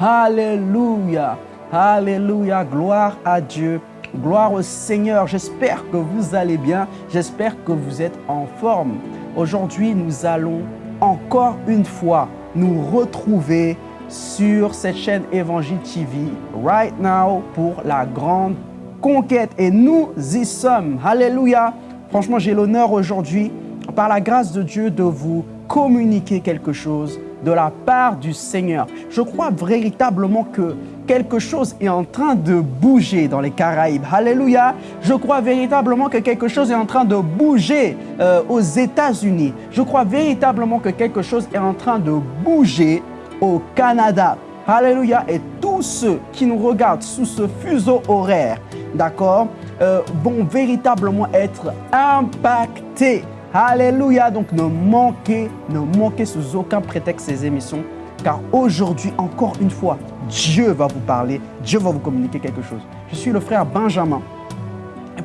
Alléluia, Alléluia, gloire à Dieu. Gloire au Seigneur, j'espère que vous allez bien, j'espère que vous êtes en forme. Aujourd'hui, nous allons encore une fois nous retrouver sur cette chaîne Évangile TV, right now, pour la grande conquête. Et nous y sommes. Alléluia. Franchement, j'ai l'honneur aujourd'hui, par la grâce de Dieu, de vous communiquer quelque chose de la part du Seigneur. Je crois véritablement que quelque chose est en train de bouger dans les Caraïbes. Alléluia. Je crois véritablement que quelque chose est en train de bouger euh, aux États-Unis. Je crois véritablement que quelque chose est en train de bouger au Canada. Alléluia. Et tous ceux qui nous regardent sous ce fuseau horaire, d'accord, euh, vont véritablement être impactés. Alléluia. Donc ne manquez, ne manquez sous aucun prétexte ces émissions. Car aujourd'hui, encore une fois, Dieu va vous parler, Dieu va vous communiquer quelque chose. Je suis le frère Benjamin.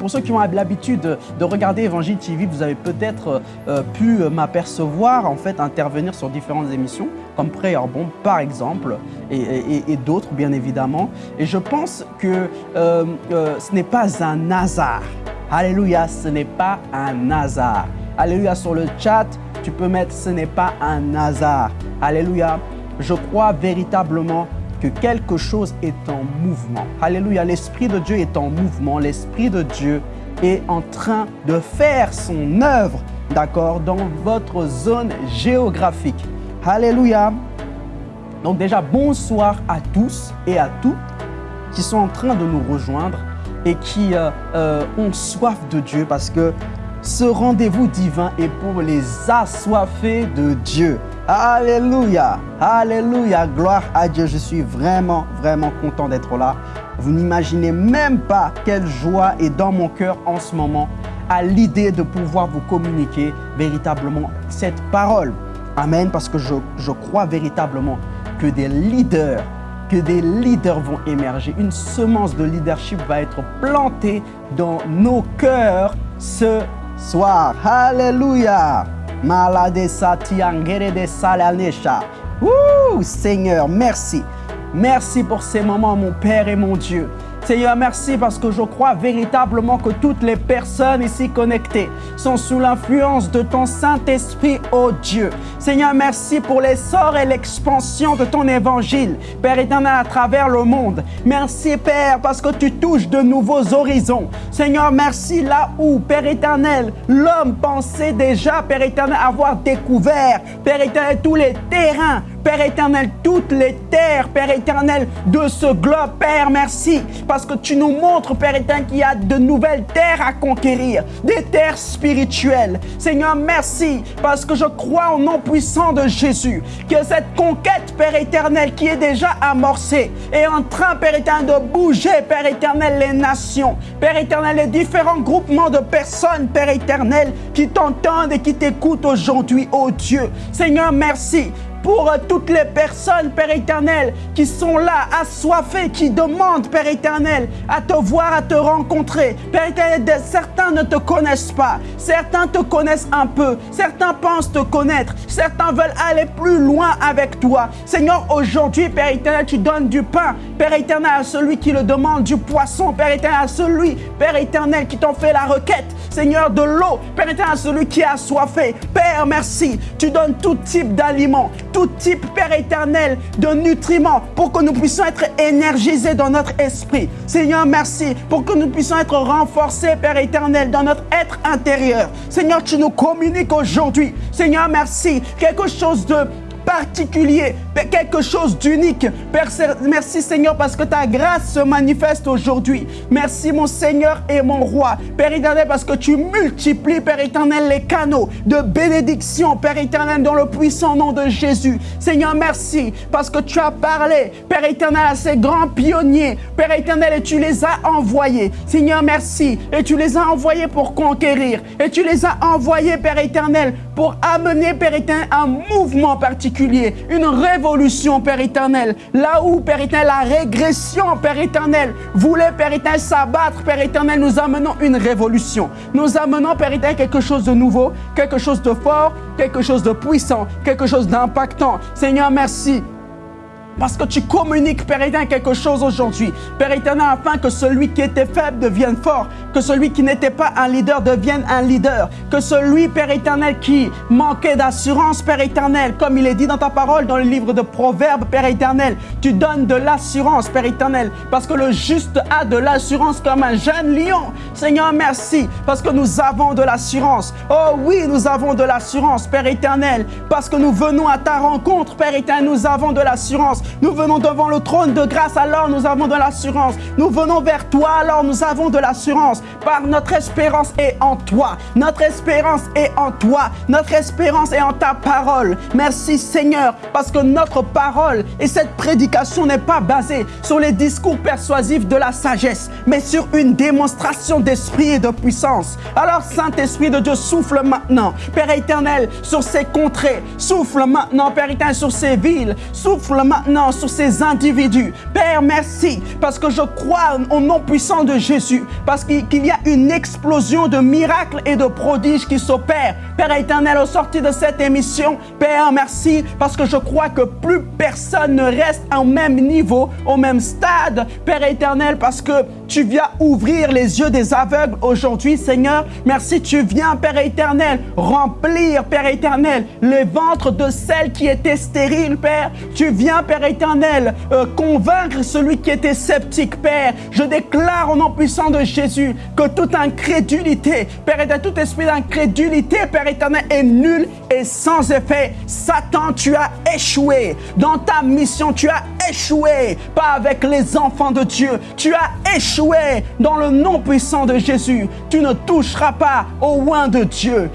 Pour ceux qui ont l'habitude de regarder Évangile TV, vous avez peut-être euh, pu m'apercevoir, en fait, intervenir sur différentes émissions, comme Prayer Bomb, par exemple, et, d'autres, bien évidemment. Et je pense que euh, euh, ce n'est pas un hasard. Alléluia, ce n'est pas un hasard. Alléluia, sur le chat, tu peux mettre « ce n'est pas un hasard ». Alléluia, je crois véritablement que quelque chose est en mouvement. Alléluia, l'Esprit de Dieu est en mouvement. L'Esprit de Dieu est en train de faire son œuvre, d'accord, dans votre zone géographique. Alléluia. Donc déjà, bonsoir à tous et à toutes qui sont en train de nous rejoindre et qui euh, euh, ont soif de Dieu parce que ce rendez-vous divin est pour les assoiffés de Dieu. Alléluia, Alléluia, gloire à Dieu. Je suis vraiment, vraiment content d'être là. Vous n'imaginez même pas quelle joie est dans mon cœur en ce moment à l'idée de pouvoir vous communiquer véritablement cette parole. Amen, parce que je, je crois véritablement que des leaders, que des leaders vont émerger. Une semence de leadership va être plantée dans nos cœurs ce soir. Alléluia. Maladesa tiangere de salanesha. Ouh, Seigneur, merci. Merci pour ces moments, mon Père et mon Dieu. Seigneur, merci parce que je crois véritablement que toutes les personnes ici connectées sont sous l'influence de ton Saint-Esprit, ô Dieu. Seigneur, merci pour l'essor et l'expansion de ton évangile, Père éternel, à travers le monde. Merci, Père, parce que tu touches de nouveaux horizons. Seigneur, merci là où, Père éternel, l'homme pensait déjà, Père éternel, avoir découvert, Père éternel, tous les terrains Père éternel, toutes les terres, Père éternel, de ce globe, Père, merci, parce que tu nous montres, Père éternel, qu'il y a de nouvelles terres à conquérir, des terres spirituelles. Seigneur, merci, parce que je crois au nom puissant de Jésus, que cette conquête, Père éternel, qui est déjà amorcée, est en train, Père éternel, de bouger, Père éternel, les nations, Père éternel, les différents groupements de personnes, Père éternel, qui t'entendent et qui t'écoutent aujourd'hui, ô Dieu. Seigneur, merci pour toutes les personnes, Père éternel, qui sont là, assoiffées, qui demandent, Père éternel, à te voir, à te rencontrer. Père éternel, certains ne te connaissent pas, certains te connaissent un peu, certains pensent te connaître, certains veulent aller plus loin avec toi. Seigneur, aujourd'hui, Père éternel, tu donnes du pain, Père éternel, à celui qui le demande, du poisson, Père éternel, à celui, Père éternel, qui t'en fait la requête, Seigneur, de l'eau, Père éternel, à celui qui a soifé. Père, merci, tu donnes tout type d'aliments, tout type, Père éternel, de nutriments pour que nous puissions être énergisés dans notre esprit. Seigneur, merci pour que nous puissions être renforcés, Père éternel, dans notre être intérieur. Seigneur, tu nous communiques aujourd'hui. Seigneur, merci. Quelque chose de particulier, quelque chose d'unique. Merci Seigneur parce que ta grâce se manifeste aujourd'hui. Merci mon Seigneur et mon roi. Père éternel parce que tu multiplies, Père éternel, les canaux de bénédiction, Père éternel, dans le puissant nom de Jésus. Seigneur, merci parce que tu as parlé, Père éternel, à ces grands pionniers, Père éternel, et tu les as envoyés. Seigneur, merci. Et tu les as envoyés pour conquérir. Et tu les as envoyés, Père éternel, pour amener, Père éternel, un mouvement particulier une révolution, Père éternel. Là où, Père éternel, la régression, Père éternel, voulait, Père éternel, s'abattre, Père éternel, nous amenons une révolution. Nous amenons, Père éternel, quelque chose de nouveau, quelque chose de fort, quelque chose de puissant, quelque chose d'impactant. Seigneur, merci parce que tu communiques, Père éternel, quelque chose aujourd'hui. Père éternel, afin que celui qui était faible devienne fort, que celui qui n'était pas un leader devienne un leader, que celui, Père éternel, qui manquait d'assurance, Père éternel, comme il est dit dans ta parole, dans le livre de Proverbes, Père éternel, tu donnes de l'assurance, Père éternel, parce que le juste a de l'assurance comme un jeune lion. Seigneur, merci, parce que nous avons de l'assurance. Oh oui, nous avons de l'assurance, Père éternel, parce que nous venons à ta rencontre, Père éternel, nous avons de l'assurance. Nous venons devant le trône de grâce, alors nous avons de l'assurance. Nous venons vers toi, alors nous avons de l'assurance. Par notre espérance est en toi. Notre espérance est en toi. Notre espérance est en ta parole. Merci Seigneur, parce que notre parole et cette prédication n'est pas basée sur les discours persuasifs de la sagesse, mais sur une démonstration d'esprit et de puissance. Alors Saint-Esprit de Dieu, souffle maintenant, Père éternel, sur ces contrées. Souffle maintenant, Père éternel, sur ces villes. Souffle maintenant sur ces individus. Père, merci parce que je crois au nom puissant de Jésus, parce qu'il y a une explosion de miracles et de prodiges qui s'opèrent. Père éternel, au sorti de cette émission, Père, merci parce que je crois que plus personne ne reste au même niveau, au même stade, Père éternel, parce que tu viens ouvrir les yeux des aveugles aujourd'hui, Seigneur. Merci, tu viens, Père éternel, remplir, Père éternel, les ventres de celles qui étaient stériles, Père. Tu viens, Père éternel, euh, convaincre celui qui était sceptique, Père. Je déclare au nom puissant de Jésus que toute incrédulité, Père éternel, tout esprit d'incrédulité, Père éternel, est nul et sans effet. Satan, tu as échoué. Dans ta mission, tu as échoué. Pas avec les enfants de Dieu. Tu as échoué dans le nom puissant de Jésus. Tu ne toucheras pas au oin de Dieu.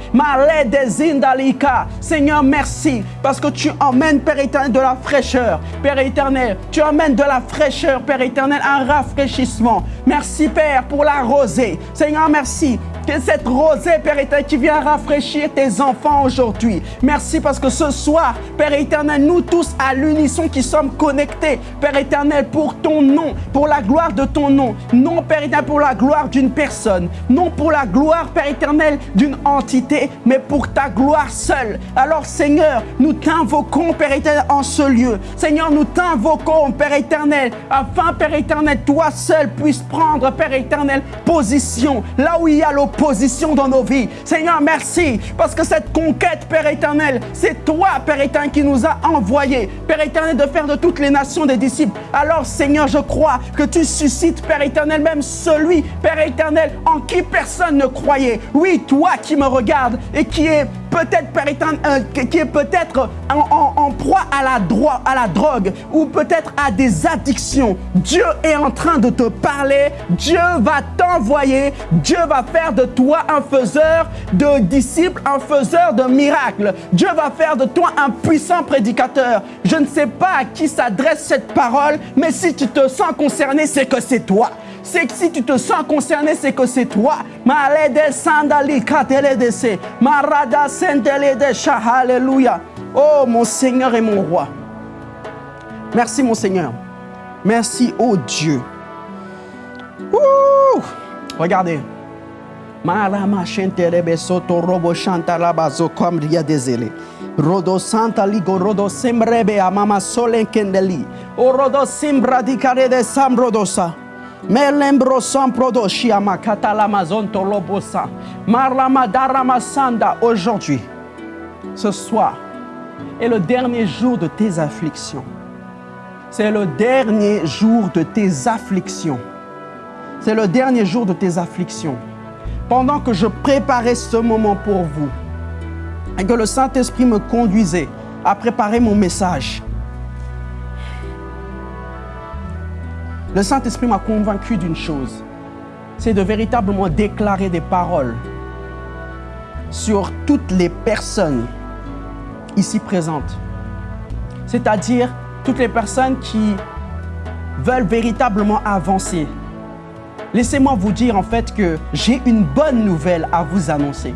Seigneur, merci parce que tu emmènes, Père éternel, de la fraîcheur. Père éternel, tu emmènes de la fraîcheur, Père éternel, un rafraîchissement. Merci, Père, pour la rosée. Seigneur, merci que cette rosée, Père éternel, qui vient rafraîchir tes enfants aujourd'hui. Merci parce que ce soir, Père éternel, nous tous à l'unisson qui sommes connectés, Père éternel, pour ton nom, pour la gloire de ton nom. Non, Père éternel, pour la gloire d'une personne. Non pour la gloire, Père éternel, d'une entité, mais pour ta gloire seule. Alors, Seigneur, nous t'invoquons, Père éternel, en ce lieu. Seigneur, nous t'invoquons, Père éternel, afin, Père éternel, toi seul puisses prendre, Père éternel, position là où il y a l'opposition dans nos vies. Seigneur, merci, parce que cette conquête, Père éternel, c'est toi, Père éternel, qui nous a envoyés, Père éternel, de faire de toutes les nations des disciples. Alors, Seigneur, je crois que tu suscites, Père éternel, même celui, Père éternel, en qui personne ne croyait. Oui, toi qui me regardes et qui est peut-être, euh, qui est peut-être en, proie à la, à la drogue ou peut-être à des addictions. Dieu est en train de te parler. Dieu va t'envoyer. Dieu va faire de toi un faiseur de disciples, un faiseur de miracles. Dieu va faire de toi un puissant prédicateur. Je ne sais pas à qui s'adresse cette parole, mais si tu te sens concerné, c'est que c'est toi c'est que si tu te sens concerné, c'est que c'est toi. Oh mon Seigneur et mon roi. Merci mon Seigneur. Merci oh Dieu. Ouh. Regardez. Melembro samprodo shiama katalamazon tolobosa. Marlama darama sanda aujourd'hui. Ce soir est le dernier jour de tes afflictions. C'est le dernier jour de tes afflictions. C'est le dernier jour de tes afflictions. Pendant que je préparais ce moment pour vous et que le Saint-Esprit me conduisait à préparer mon message, le Saint-Esprit m'a convaincu d'une chose, c'est de véritablement déclarer des paroles sur toutes les personnes ici présentes. C'est-à-dire toutes les personnes qui veulent véritablement avancer. Laissez-moi vous dire en fait que j'ai une bonne nouvelle à vous annoncer.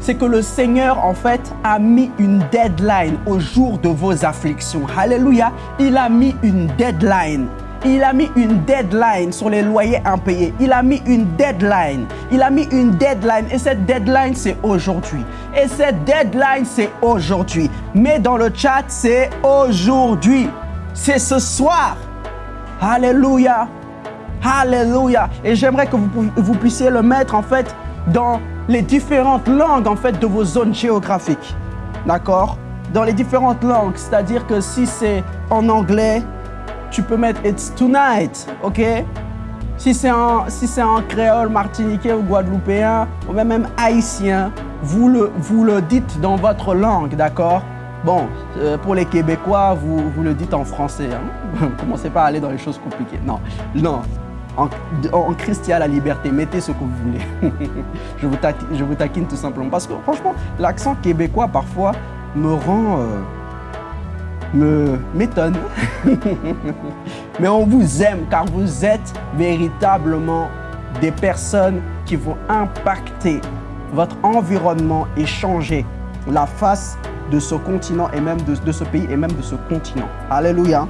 c'est que le Seigneur, en fait, a mis une deadline au jour de vos afflictions. Alléluia. Il a mis une deadline. Il a mis une deadline sur les loyers impayés. Il a mis une deadline. Il a mis une deadline. Et cette deadline, c'est aujourd'hui. Et cette deadline, c'est aujourd'hui. Mais dans le chat, c'est aujourd'hui. C'est ce soir. Alléluia. Alléluia. Et j'aimerais que vous, vous puissiez le mettre, en fait, dans les différentes langues, en fait, de vos zones géographiques. D'accord? Dans les différentes langues. C'est-à-dire que si c'est en anglais, tu peux mettre It's tonight, ok? Si c'est en, créole, martiniquais ou guadeloupéen, ou même haïtien, vous le, dites dans votre langue, d'accord? Bon, euh, pour les Québécois, vous, le dites en français. Hein? Commencez pas à aller dans les choses compliquées. Non, non. En, en Christ, la liberté. Mettez ce que vous voulez. je, vous taquine, tout simplement. Parce que franchement, l'accent québécois, parfois, me rend... Euh, m'étonne. Mais on vous aime car vous êtes véritablement des personnes qui vont impacter votre environnement et changer la face de ce continent et même de, de ce pays et même de ce continent. Alléluia.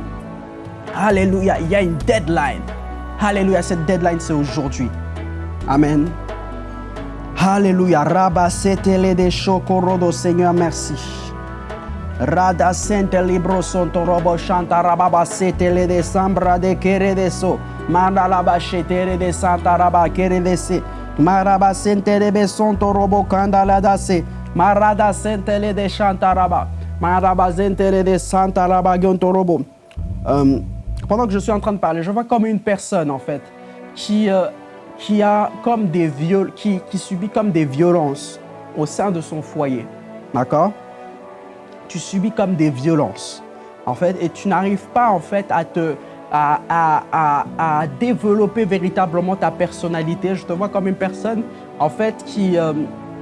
Alléluia. Il y a une deadline. Alléluia. Cette deadline, c'est aujourd'hui. Amen. Alléluia. Rabba, c'était les Seigneur, merci. Rada sente libro sonto robo shanta rababa sete de sambra de kere de so. Manda laba shetere de santa raba kere de se. Maraba sente de sonto robo kanda la da se. Marada sente le de shanta raba. Maraba sente de santa raba gonto robo. Euh, pendant que je suis en train de parler, je vois comme une personne en fait qui, euh, qui a comme des viol qui, qui subit comme des violences au sein de son foyer. D'accord? Tu subis comme des violences, en fait, et tu n'arrives pas, en fait, à te... À, à, à, développer véritablement ta personnalité. Je te vois comme une personne, en fait, qui, euh,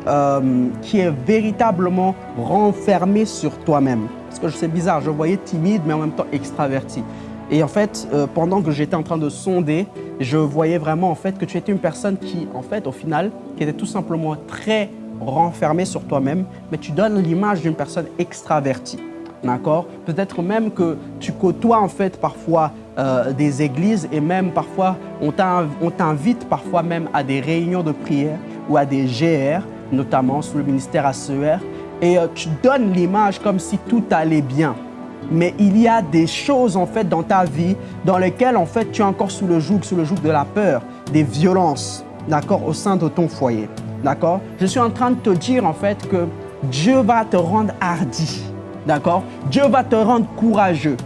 euh, qui est véritablement renfermée sur toi-même. Parce que c'est bizarre, je voyais timide, mais en même temps extraverti. Et en fait, euh, pendant que j'étais en train de sonder, je voyais vraiment en fait que tu étais une personne qui, en fait, au final, qui était tout simplement très renfermé sur toi-même, mais tu donnes l'image d'une personne extravertie. D'accord? Peut-être même que tu côtoies en fait parfois euh, des églises et même parfois on t'invite parfois même à des réunions de prière ou à des GR, notamment sous le ministère ACER, et euh, tu donnes l'image comme si tout allait bien. Mais il y a des choses en fait dans ta vie dans lesquelles en fait tu es encore sous le joug, sous le joug de la peur, des violences, d'accord, au sein de ton foyer. D'accord? Je suis en train de te dire en fait que Dieu va te rendre hardi. D'accord? Dieu va te rendre courageux.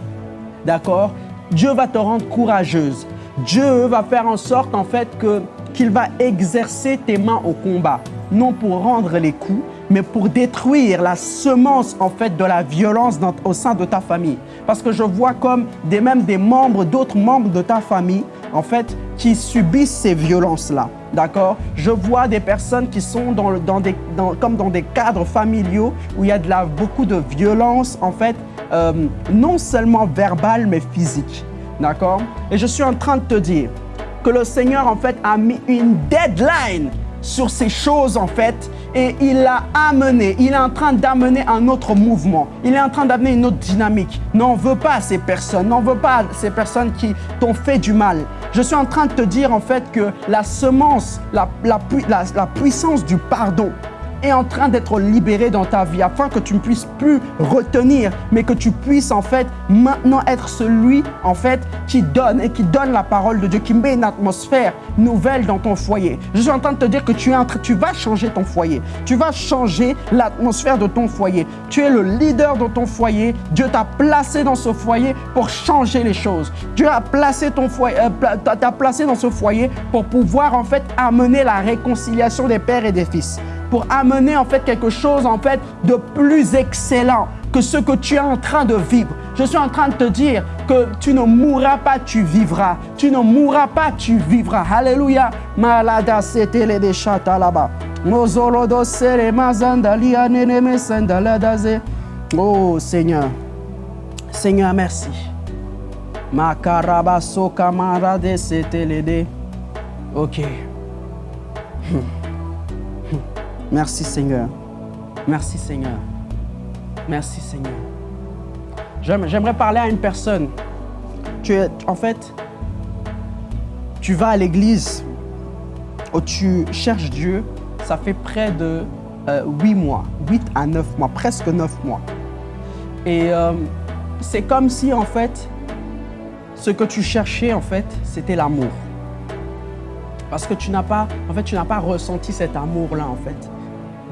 D'accord? Dieu va te rendre courageuse. Dieu va faire en sorte en fait que qu'il va exercer tes mains au combat, non pour rendre les coups, mais pour détruire la semence en fait de la violence au sein de ta famille. Parce que je vois comme des, même des membres, d'autres membres de ta famille, en fait, qui subissent ces violences-là. D'accord? Je vois des personnes qui sont dans, des, comme dans des cadres familiaux où il y a beaucoup de violence, en fait, euh, non seulement verbale, mais physique. D'accord? Et je suis en train de te dire que le Seigneur, en fait, a mis une deadline sur ces choses, en fait, et il l'a amené, il est en train d'amener un autre mouvement, il est en train d'amener une autre dynamique. N'en veux pas ces personnes, n'en veux pas ces personnes qui t'ont fait du mal. Je suis en train de te dire en fait que la semence, la, puissance du pardon, est en train d'être libéré dans ta vie afin que tu ne puisses plus retenir, mais que tu puisses en fait maintenant être celui en fait qui donne et qui donne la parole de Dieu, qui met une atmosphère nouvelle dans ton foyer. Je suis en train de te dire que tu, es tu vas changer ton foyer. Tu vas changer l'atmosphère de ton foyer. Tu es le leader de ton foyer. Dieu t'a placé dans ce foyer pour changer les choses. Dieu a placé ton foyer, euh, t'a placé dans ce foyer pour pouvoir en fait amener la réconciliation des pères et des fils pour amener en fait quelque chose en fait de plus excellent que ce que tu es en train de vivre. Je suis en train de te dire que tu ne mourras pas, tu vivras. Tu ne mourras pas, tu vivras. Alléluia. Malada de chata là-bas. Oh Seigneur. Seigneur, merci. Makarabaso setelede. Ok. Hmm. Merci Seigneur. Merci Seigneur. Merci Seigneur. J'aimerais parler à une personne. En fait, tu vas à l'église où tu cherches Dieu, ça fait près de euh, 8 mois, 8 à 9 mois, presque 9 mois. Et euh, c'est comme si, en fait, ce que tu cherchais, en fait, c'était l'amour. Parce que tu n'as pas, en fait, tu n'as pas ressenti cet amour-là, en fait,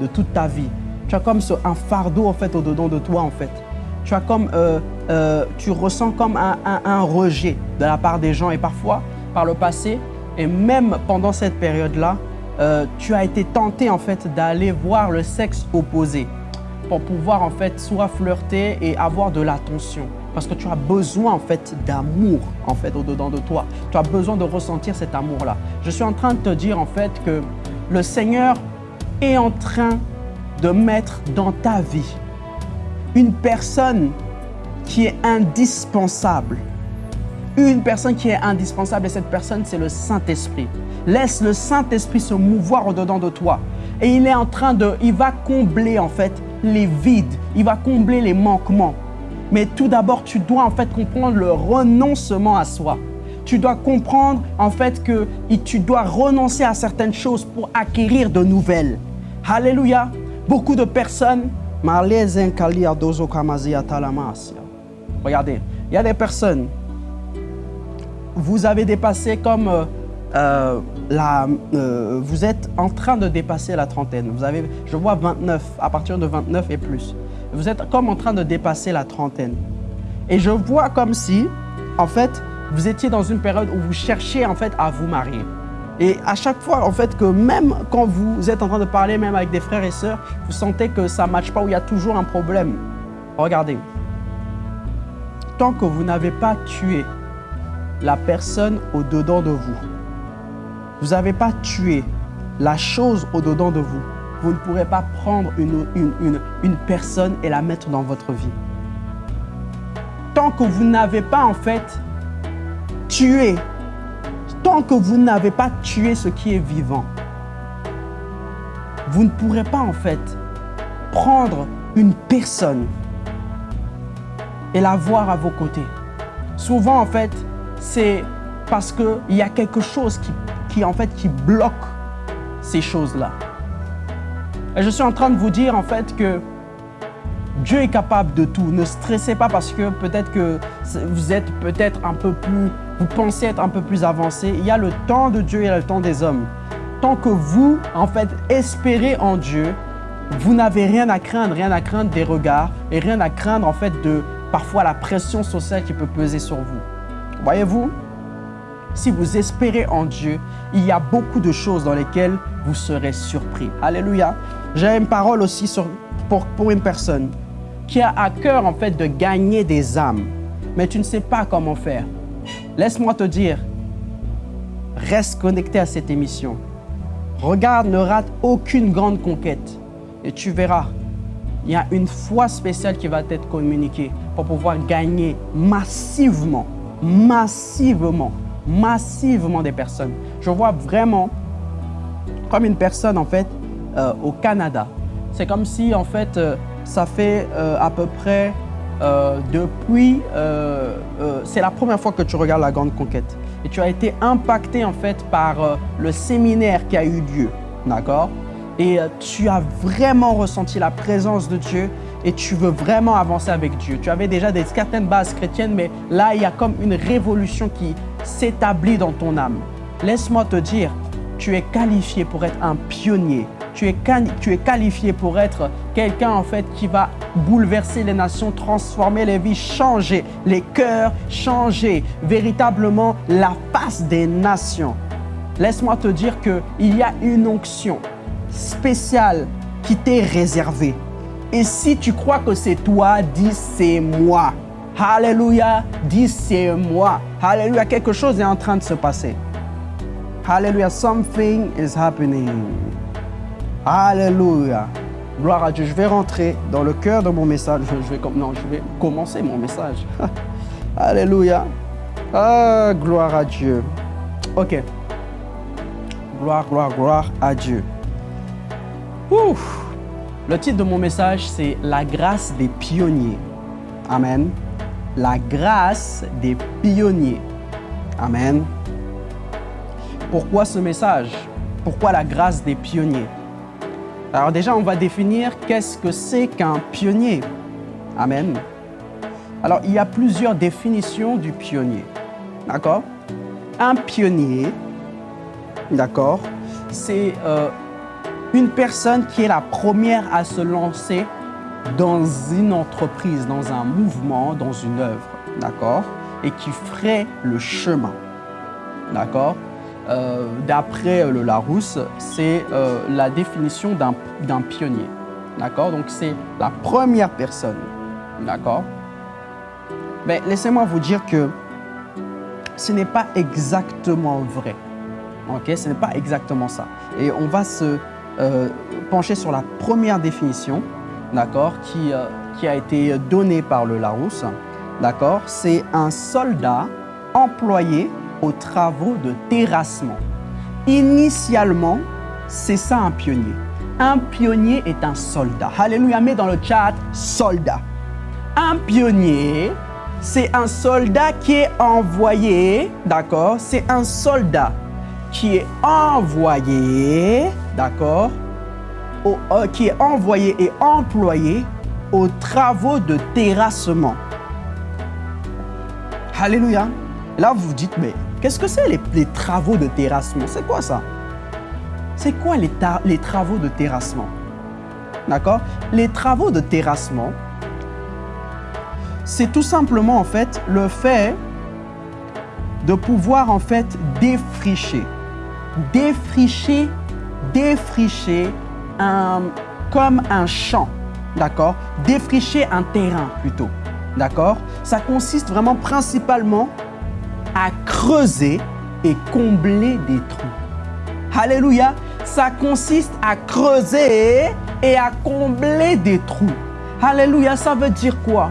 de toute ta vie. Tu as comme un fardeau, en fait, au-dedans de toi, en fait. Tu as comme, euh, euh, tu ressens comme un, un, rejet de la part des gens. Et parfois, par le passé, et même pendant cette période-là, euh, tu as été tenté, en fait, d'aller voir le sexe opposé pour pouvoir, en fait, soit flirter et avoir de l'attention parce que tu as besoin en fait d'amour en fait au-dedans de toi. Tu as besoin de ressentir cet amour-là. Je suis en train de te dire en fait que le Seigneur est en train de mettre dans ta vie une personne qui est indispensable. Une personne qui est indispensable et cette personne, c'est le Saint-Esprit. Laisse le Saint-Esprit se mouvoir au-dedans de toi. Et il est en train de, il va combler en fait les vides, il va combler les manquements. Mais tout d'abord, tu dois en fait comprendre le renoncement à soi. Tu dois comprendre en fait que tu dois renoncer à certaines choses pour acquérir de nouvelles. Alléluia. Beaucoup de personnes. Regardez, il y a des personnes. Vous avez dépassé comme euh, euh, la, euh, vous êtes en train de dépasser la trentaine. Vous avez, je vois 29, à partir de 29 et plus. Vous êtes comme en train de dépasser la trentaine. Et je vois comme si, en fait, vous étiez dans une période où vous cherchiez en fait à vous marier. Et à chaque fois, en fait, que même quand vous êtes en train de parler, même avec des frères et sœurs, vous sentez que ça ne matche pas, ou il y a toujours un problème. Regardez, tant que vous n'avez pas tué la personne au-dedans de vous, vous n'avez pas tué la chose au-dedans de vous, vous ne pourrez pas prendre une, une, une, personne et la mettre dans votre vie. Tant que vous n'avez pas en fait tué, tant que vous n'avez pas tué ce qui est vivant, vous ne pourrez pas en fait prendre une personne et la voir à vos côtés. Souvent en fait, c'est parce qu'il y a quelque chose qui, qui, en fait qui bloque ces choses-là. Et je suis en train de vous dire en fait que Dieu est capable de tout. Ne stressez pas parce que peut-être que vous êtes peut-être un peu plus, vous pensez être un peu plus avancé. Il y a le temps de Dieu et le temps des hommes. Tant que vous, en fait, espérez en Dieu, vous n'avez rien à craindre, rien à craindre des regards et rien à craindre en fait de parfois la pression sociale qui peut peser sur vous. Voyez-vous, si vous espérez en Dieu, il y a beaucoup de choses dans lesquelles vous serez surpris. Alléluia. J'ai une parole aussi pour, pour une personne qui a à cœur en fait de gagner des âmes, mais tu ne sais pas comment faire. Laisse-moi te dire, reste connecté à cette émission. Regarde, ne rate aucune grande conquête et tu verras, il y a une foi spéciale qui va être communiquée pour pouvoir gagner massivement, massivement massivement des personnes. Je vois vraiment comme une personne en fait euh, au Canada. C'est comme si en fait euh, ça fait euh, à peu près depuis, c'est la première fois que tu regardes la Grande Conquête et tu as été impacté en fait par le séminaire qui a eu lieu, d'accord? Et tu as vraiment ressenti la présence de Dieu et tu veux vraiment avancer avec Dieu. Tu avais déjà des certaines bases chrétiennes, mais là, il y a comme une révolution qui s'établit dans ton âme. Laisse-moi te dire, tu es qualifié pour être un pionnier. Tu es, tu es qualifié pour être quelqu'un en fait qui va bouleverser les nations, transformer les vies, changer les cœurs, changer véritablement la face des nations. Laisse-moi te dire qu'il y a une onction spéciale qui t'est réservée. Et si tu crois que c'est toi, dis c'est moi. Alléluia, dis c'est moi. Alléluia, quelque chose est en train de se passer. Alléluia, something is happening. Alléluia. Gloire à Dieu. Je vais rentrer dans le cœur de mon message. Je vais, non, je vais commencer mon message. Alléluia. Ah, gloire à Dieu. Ok. Gloire, gloire, gloire à Dieu. Ouf. Le titre de mon message, c'est La grâce des pionniers. Amen. La grâce des pionniers. Amen. Pourquoi ce message? Pourquoi la grâce des pionniers? Alors déjà, on va définir qu'est-ce que c'est qu'un pionnier. Amen. Alors, il y a plusieurs définitions du pionnier. D'accord? Un pionnier, d'accord, c'est euh, une personne qui est la première à se lancer dans une entreprise, dans un mouvement, dans une œuvre, d'accord Et qui ferait le chemin, d'accord? Euh, D'après le Larousse, c'est euh, la définition d'un pionnier, d'accord? Donc c'est la première personne, d'accord? Mais laissez-moi vous dire que ce n'est pas exactement vrai. Ok, ce n'est pas exactement ça. Et on va se euh, pencher sur la première définition, d'accord, qui, euh, qui a été donnée par le Larousse. D'accord, c'est un soldat employé aux travaux de terrassement. Initialement, c'est ça un pionnier. Un pionnier est un soldat. Alléluia, mets dans le chat soldat. Un pionnier, c'est un soldat qui est envoyé, d'accord? C'est un soldat qui est envoyé, d'accord? Euh, Qui est envoyé et employé aux travaux de terrassement. Alléluia. Là, vous vous dites, mais qu'est-ce que c'est les, travaux de terrassement? C'est quoi ça? C'est quoi les, travaux de terrassement? D'accord? Les travaux de terrassement, c'est tout simplement en fait le fait de pouvoir en fait défricher, défricher, défricher comme un champ, d'accord? Défricher un terrain plutôt, d'accord? Ça consiste vraiment principalement à creuser et combler des trous. Alléluia Ça consiste à creuser et à combler des trous. Alléluia, ça veut dire quoi?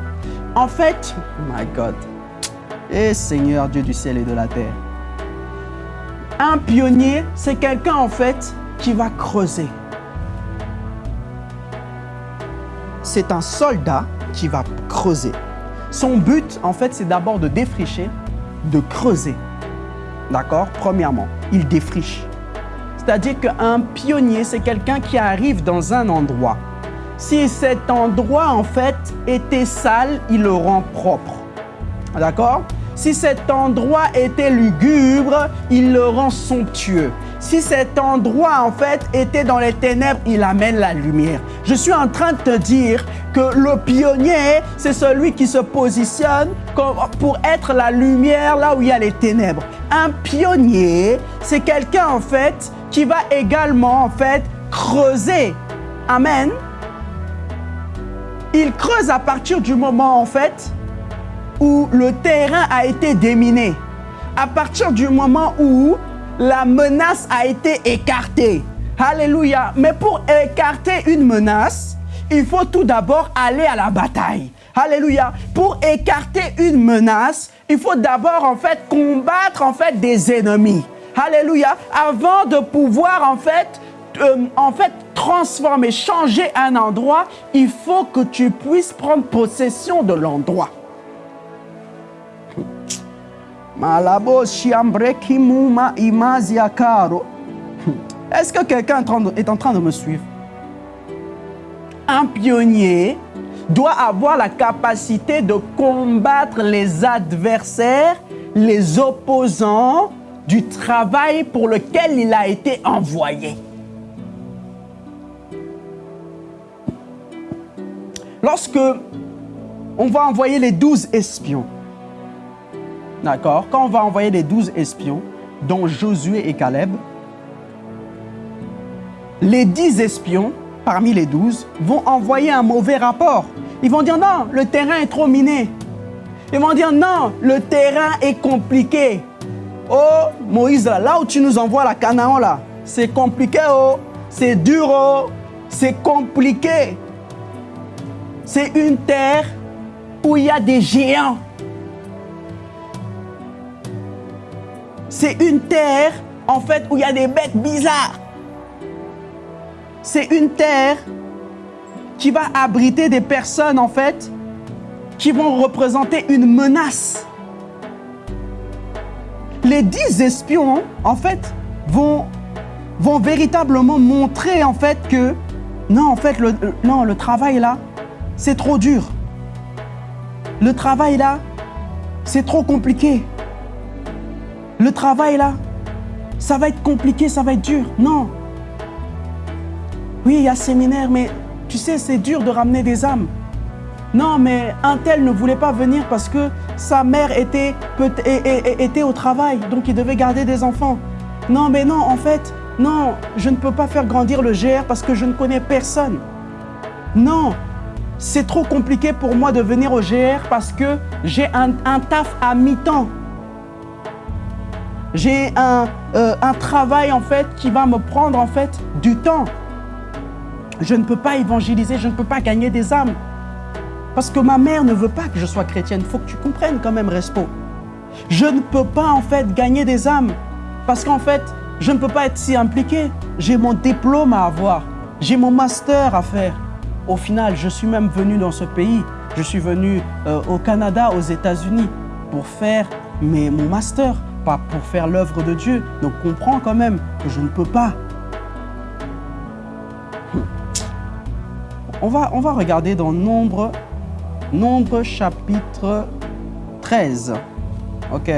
En fait, oh my God, et Seigneur Dieu du ciel et de la terre, un pionnier, c'est quelqu'un en fait qui va creuser. C'est un soldat qui va creuser. Son but, en fait, c'est d'abord de défricher, de creuser. D'accord? Premièrement, il défriche. C'est-à-dire qu'un pionnier, c'est quelqu'un qui arrive dans un endroit si cet endroit, en fait, était sale, il le rend propre. D'accord? Si cet endroit était lugubre, il le rend somptueux. Si cet endroit, en fait, était dans les ténèbres, il amène la lumière. Je suis en train de te dire que le pionnier, c'est celui qui se positionne pour être la lumière là où il y a les ténèbres. Un pionnier, c'est quelqu'un, en fait, qui va également, en fait, creuser. Amen il creuse à partir du moment, en fait, où le terrain a été déminé. À partir du moment où la menace a été écartée. Alléluia. Mais pour écarter une menace, il faut tout d'abord aller à la bataille. Alléluia. Pour écarter une menace, il faut d'abord en fait combattre en fait des ennemis. Alléluia. Avant de pouvoir en fait euh, en fait transformer, changer un endroit, il faut que tu puisses prendre possession de l'endroit. Est-ce que quelqu'un est en train de me suivre? Un pionnier doit avoir la capacité de combattre les adversaires, les opposants du travail pour lequel il a été envoyé. Lorsque on va envoyer les douze espions, d'accord Quand on va envoyer les douze espions, dont Josué et Caleb, les dix espions parmi les douze vont envoyer un mauvais rapport. Ils vont dire non, le terrain est trop miné. Ils vont dire non, le terrain est compliqué. Oh, Moïse, là où tu nous envoies la Canaan, là, c'est compliqué, oh, c'est dur, oh, c'est compliqué. C'est une terre où il y a des géants. C'est une terre, en fait, où il y a des bêtes bizarres. C'est une terre qui va abriter des personnes, en fait, qui vont représenter une menace. Les dix espions, en fait, vont, vont véritablement montrer, en fait, que non, en fait, non, le travail là, c'est trop dur. Le travail là, c'est trop compliqué. Le travail là, ça va être compliqué, ça va être dur. Non. Oui, il y a séminaire, mais tu sais, c'est dur de ramener des âmes. Non, mais un tel ne voulait pas venir parce que sa mère était, était au travail, donc il devait garder des enfants. Non, mais non, en fait, non, je ne peux pas faire grandir le GR parce que je ne connais personne. Non, c'est trop compliqué pour moi de venir au GR parce que j'ai un, taf à mi-temps. J'ai un, euh, un travail en fait qui va me prendre en fait du temps. Je ne peux pas évangéliser, je ne peux pas gagner des âmes. Parce que ma mère ne veut pas que je sois chrétienne. Il faut que tu comprennes quand même, Respo. Je ne peux pas en fait gagner des âmes. Parce qu'en fait, je ne peux pas être si impliqué. J'ai mon diplôme à avoir. J'ai mon master à faire. Au final, je suis même venu dans ce pays. Je suis venu euh, au Canada, aux États-Unis, pour faire mon master, pas pour faire l'œuvre de Dieu. Donc comprends quand même que je ne peux pas. On va, on va regarder dans Nombre, Nombre chapitre 13. OK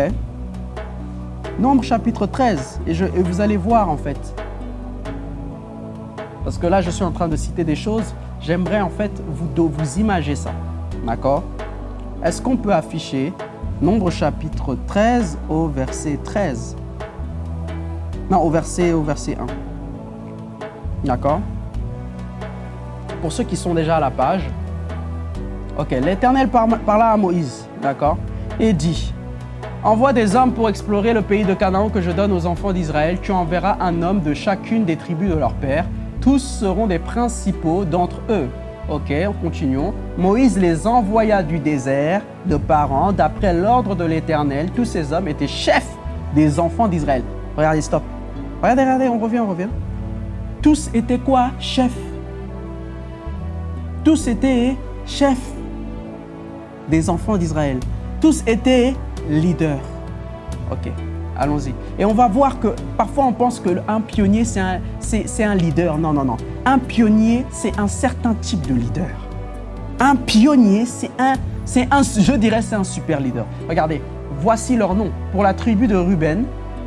Nombre chapitre 13. Et, je, vous allez voir en fait. Parce que là, je suis en train de citer des choses. J'aimerais en fait vous, vous ça. D'accord? Est-ce qu'on peut afficher Nombre chapitre 13 au verset 13 Non, au verset, au verset 1. D'accord? Pour ceux qui sont déjà à la page. Ok, l'Éternel parla à Moïse, d'accord? Et dit, Envoie des hommes pour explorer le pays de Canaan que je donne aux enfants d'Israël. Tu enverras un homme de chacune des tribus de leur père. Tous seront des principaux d'entre eux. Ok, continuons. Moïse les envoya du désert de parents d'après l'ordre de l'Éternel. Tous ces hommes étaient chefs des enfants d'Israël. Regardez, stop. Regardez, regardez, on revient, on revient. Tous étaient quoi? Chefs. Tous étaient chefs des enfants d'Israël. Tous étaient leader. Ok, allons-y. Et on va voir que parfois on pense qu'un pionnier, c'est un, leader. Non, non, non. Un pionnier, c'est un certain type de leader. Un pionnier, c'est un, un, je dirais, c'est un super leader. Regardez, voici leur nom. Pour la tribu de Ruben,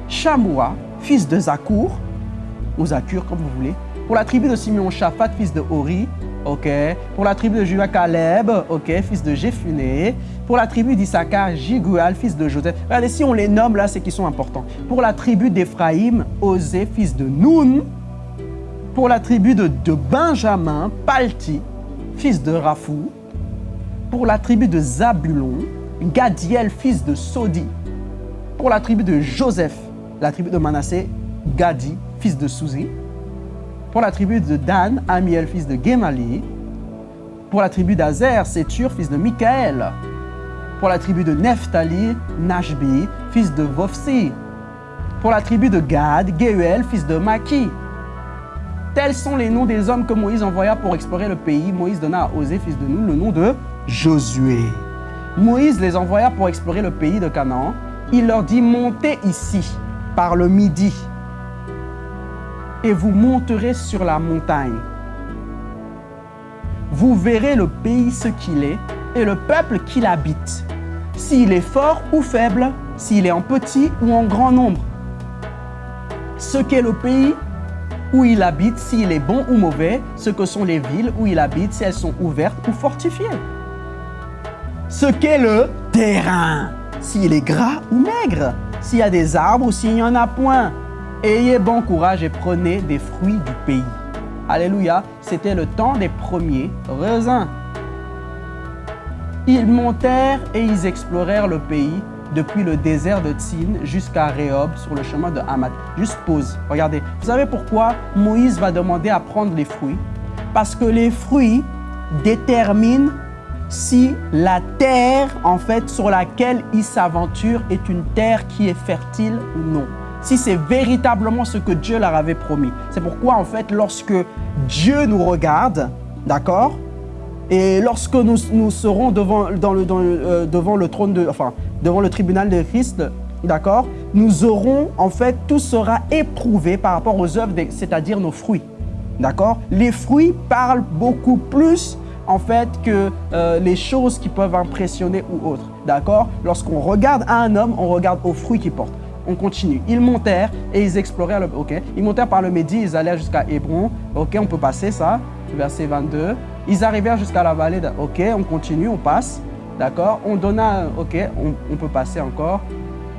Shamoua, fils de Zakour, ou Zakur, comme vous voulez. Pour la tribu de Simeon, Shaphat, fils de Hori, ok. Pour la tribu de Judas, Caleb, ok, fils de Jéphuné. Pour la tribu d'Issachar, Jigual, fils de Joseph. Regardez, si on les nomme là, c'est qu'ils sont importants. Pour la tribu d'Éphraïm, Osé, fils de Noun. Pour la tribu de, Benjamin, Palti, fils de Raphou. Pour la tribu de Zabulon, Gadiel, fils de Sodi. Pour la tribu de Joseph, la tribu de Manassé, Gadi, fils de Souzi. Pour la tribu de Dan, Amiel, fils de Gemali. Pour la tribu d'Azer, Sétur, fils de Michaël. Pour la tribu de Nephtali, Nashbi, fils de Vofsi. Pour la tribu de Gad, Geuel, fils de Maki. Tels sont les noms des hommes que Moïse envoya pour explorer le pays. Moïse donna à Osée, fils de Nun, le nom de Josué. Moïse les envoya pour explorer le pays de Canaan. Il leur dit, montez ici, par le midi, et vous monterez sur la montagne. Vous verrez le pays ce qu'il est et le peuple qui l'habite, s'il est fort ou faible, s'il est en petit ou en grand nombre. Ce qu'est le pays où il habite, s'il est bon ou mauvais, ce que sont les villes où il habite, si elles sont ouvertes ou fortifiées. Ce qu'est le terrain, s'il est gras ou maigre, s'il y a des arbres ou s'il n'y en a point, Ayez bon courage et prenez des fruits du pays. Alléluia, c'était le temps des premiers raisins. Ils montèrent et ils explorèrent le pays depuis le désert de Tsin jusqu'à Rehob sur le chemin de Hamad. Juste pause, regardez. Vous savez pourquoi Moïse va demander à prendre les fruits? Parce que les fruits déterminent si la terre en fait sur laquelle il s'aventure est une terre qui est fertile ou non si c'est véritablement ce que Dieu leur avait promis. C'est pourquoi, en fait, lorsque Dieu nous regarde, d'accord Et lorsque nous, nous serons devant, dans le, euh, devant le trône de, enfin, devant le tribunal de Christ, d'accord, nous aurons, en fait, tout sera éprouvé par rapport aux œuvres, c'est-à-dire nos fruits. D'accord Les fruits parlent beaucoup plus en fait que euh, les choses qui peuvent impressionner ou autres. D'accord Lorsqu'on regarde un homme, on regarde aux fruits qu'il porte. On continue. Ils montèrent et ils explorèrent le. Ok. Ils montèrent par le Midi, ils allèrent jusqu'à Hébron. Ok, on peut passer ça. Verset 22. Ils arrivèrent jusqu'à la vallée. Ok, on continue, on passe. D'accord On donna. Ok, on, peut passer encore.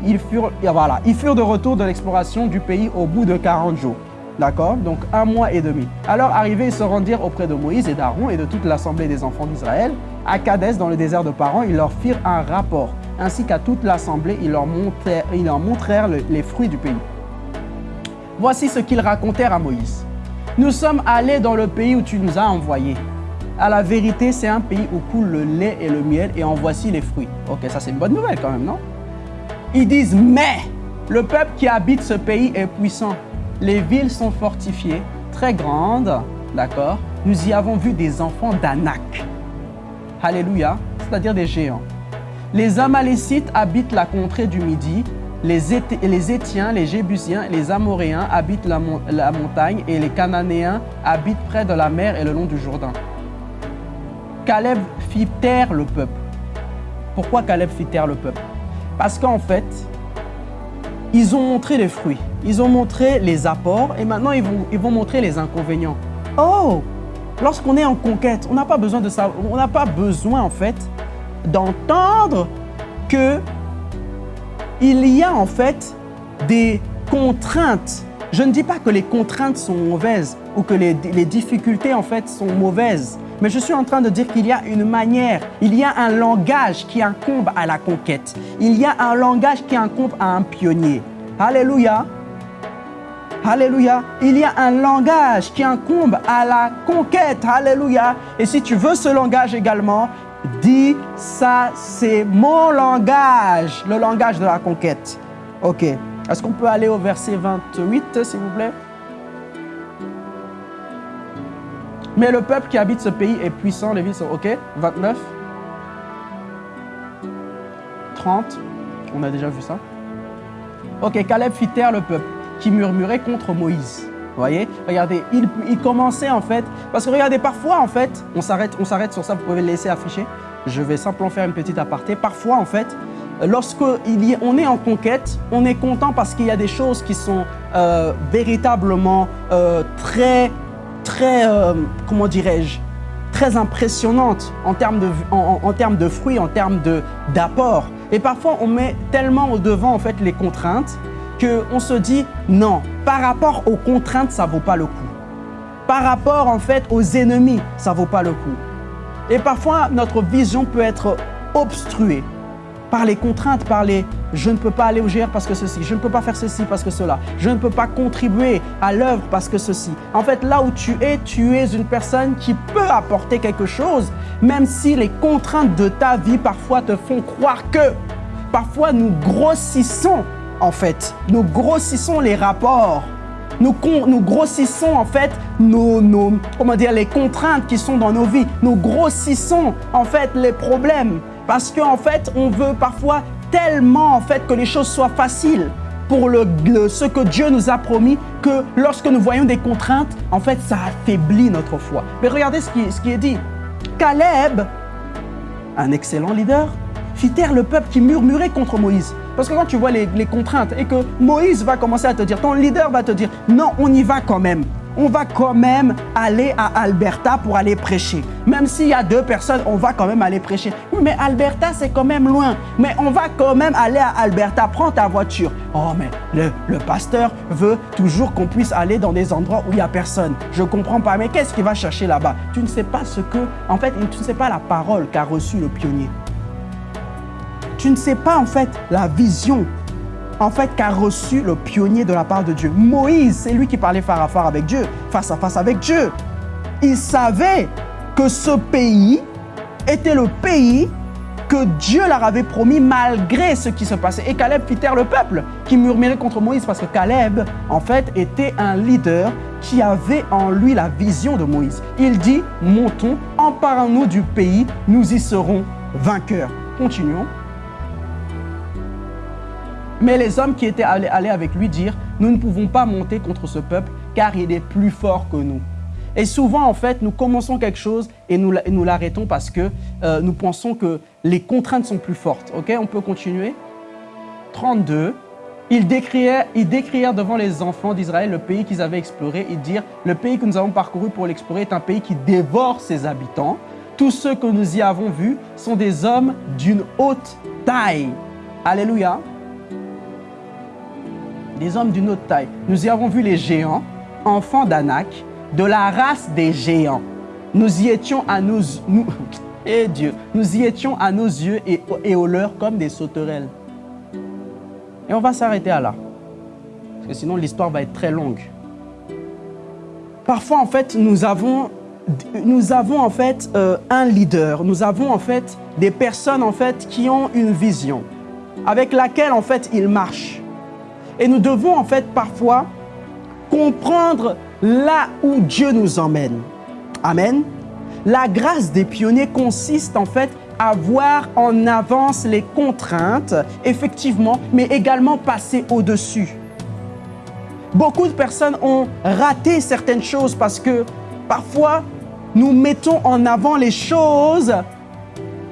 Ils furent, voilà, ils furent de retour de l'exploration du pays au bout de 40 jours. D'accord Donc un mois et demi. Alors arrivés, ils se rendirent auprès de Moïse et d'Aaron et de toute l'assemblée des enfants d'Israël. À Kadès, dans le désert de Paran, ils leur firent un rapport. Ainsi qu'à toute l'assemblée, ils leur montrèrent, les fruits du pays. Voici ce qu'ils racontèrent à Moïse. Nous sommes allés dans le pays où tu nous as envoyés. À la vérité, c'est un pays où coule le lait et le miel et en voici les fruits. Ok, ça c'est une bonne nouvelle quand même, non? Ils disent, mais le peuple qui habite ce pays est puissant. Les villes sont fortifiées, très grandes, d'accord? Nous y avons vu des enfants d'Anak. Alléluia, c'est-à-dire des géants. Les Amalécites habitent la contrée du Midi, les, Étiens, les Jébusiens, les Amoréens habitent la montagne et les Cananéens habitent près de la mer et le long du Jourdain. Caleb fit taire le peuple. Pourquoi Caleb fit taire le peuple? Parce qu'en fait, ils ont montré les fruits, ils ont montré les apports et maintenant ils vont, montrer les inconvénients. Oh Lorsqu'on est en conquête, on n'a pas besoin de ça, on n'a pas besoin en fait d'entendre que il y a en fait des contraintes. Je ne dis pas que les contraintes sont mauvaises ou que les, difficultés en fait sont mauvaises, mais je suis en train de dire qu'il y a une manière, il y a un langage qui incombe à la conquête. Il y a un langage qui incombe à un pionnier. Alléluia. Alléluia. Il y a un langage qui incombe à la conquête. Alléluia. Et si tu veux ce langage également, dis ça, c'est mon langage, le langage de la conquête. Ok. Est-ce qu'on peut aller au verset 28, s'il vous plaît? Mais le peuple qui habite ce pays est puissant, les villes sont OK 29 30 On a déjà vu ça. Ok, Caleb fit taire le peuple qui murmurait contre Moïse. Vous voyez? Regardez, il, commençait en fait. Parce que regardez, parfois en fait, on s'arrête, on s'arrête sur ça, vous pouvez le laisser afficher. Je vais simplement faire une petite aparté. Parfois en fait, lorsque il y, on est en conquête, on est content parce qu'il y a des choses qui sont euh, véritablement euh, très, très, euh, comment dirais-je, très impressionnantes en termes de, en, termes de fruits, en termes d'apport. Et parfois, on met tellement au devant en fait les contraintes qu'on se dit non, par rapport aux contraintes, ça vaut pas le coup. Par rapport en fait aux ennemis, ça vaut pas le coup. Et parfois, notre vision peut être obstruée par les contraintes, par les je ne peux pas aller au GR parce que ceci, je ne peux pas faire ceci parce que cela, je ne peux pas contribuer à l'œuvre parce que ceci. En fait, là où tu es, tu es une personne qui peut apporter quelque chose, même si les contraintes de ta vie parfois te font croire que. Parfois, nous grossissons, en fait, nous grossissons les rapports. Nous, nous grossissons en fait nos, nos- comment dire, les contraintes qui sont dans nos vies. Nous grossissons en fait les problèmes parce qu'en fait on veut parfois tellement en fait que les choses soient faciles pour le, ce que Dieu nous a promis que lorsque nous voyons des contraintes, en fait ça affaiblit notre foi. Mais regardez ce qui, ce qui est dit. Caleb, un excellent leader, fit taire le peuple qui murmurait contre Moïse. Parce que quand tu vois les, les contraintes et que Moïse va commencer à te dire, ton leader va te dire, non, on y va quand même. On va quand même aller à Alberta pour aller prêcher. Même s'il y a deux personnes, on va quand même aller prêcher. Mais Alberta, c'est quand même loin. Mais on va quand même aller à Alberta. Prends ta voiture. Oh, mais le, le pasteur veut toujours qu'on puisse aller dans des endroits où il n'y a personne. Je comprends pas. Mais qu'est-ce qu'il va chercher là-bas? Tu ne sais pas ce que, en fait, tu ne sais pas la parole qu'a reçue le pionnier tu ne sais pas en fait la vision en fait qu'a reçu le pionnier de la part de Dieu? Moïse, c'est lui qui parlait face à face avec Dieu, face à face avec Dieu. Il savait que ce pays était le pays que Dieu leur avait promis malgré ce qui se passait. Et Caleb fit taire le peuple qui murmurait contre Moïse parce que Caleb, en fait, était un leader qui avait en lui la vision de Moïse. Il dit, montons, emparons-nous du pays, nous y serons vainqueurs. Continuons. Mais les hommes qui étaient allés, avec lui dirent, nous ne pouvons pas monter contre ce peuple car il est plus fort que nous. Et souvent, en fait, nous commençons quelque chose et nous, nous l'arrêtons parce que euh, nous pensons que les contraintes sont plus fortes. OK, on peut continuer 32. Ils décrièrent, ils décrièrent devant les enfants d'Israël le pays qu'ils avaient exploré. Ils dirent, le pays que nous avons parcouru pour l'explorer est un pays qui dévore ses habitants. Tous ceux que nous y avons vus sont des hommes d'une haute taille. Alléluia. Des hommes d'une haute taille. Nous y avons vu les géants, enfants d'Anak, de la race des géants. Nous y étions à nos, nous, et eh Dieu, nous y étions à nos yeux et, et aux leurs comme des sauterelles. Et on va s'arrêter à là. Parce que sinon l'histoire va être très longue. Parfois en fait nous avons, nous avons en fait euh, un leader, nous avons en fait des personnes en fait qui ont une vision avec laquelle en fait ils marchent. Et nous devons en fait parfois comprendre là où Dieu nous emmène. Amen. La grâce des pionniers consiste en fait à voir en avance les contraintes, effectivement, mais également passer au-dessus. Beaucoup de personnes ont raté certaines choses parce que parfois, nous mettons en avant les choses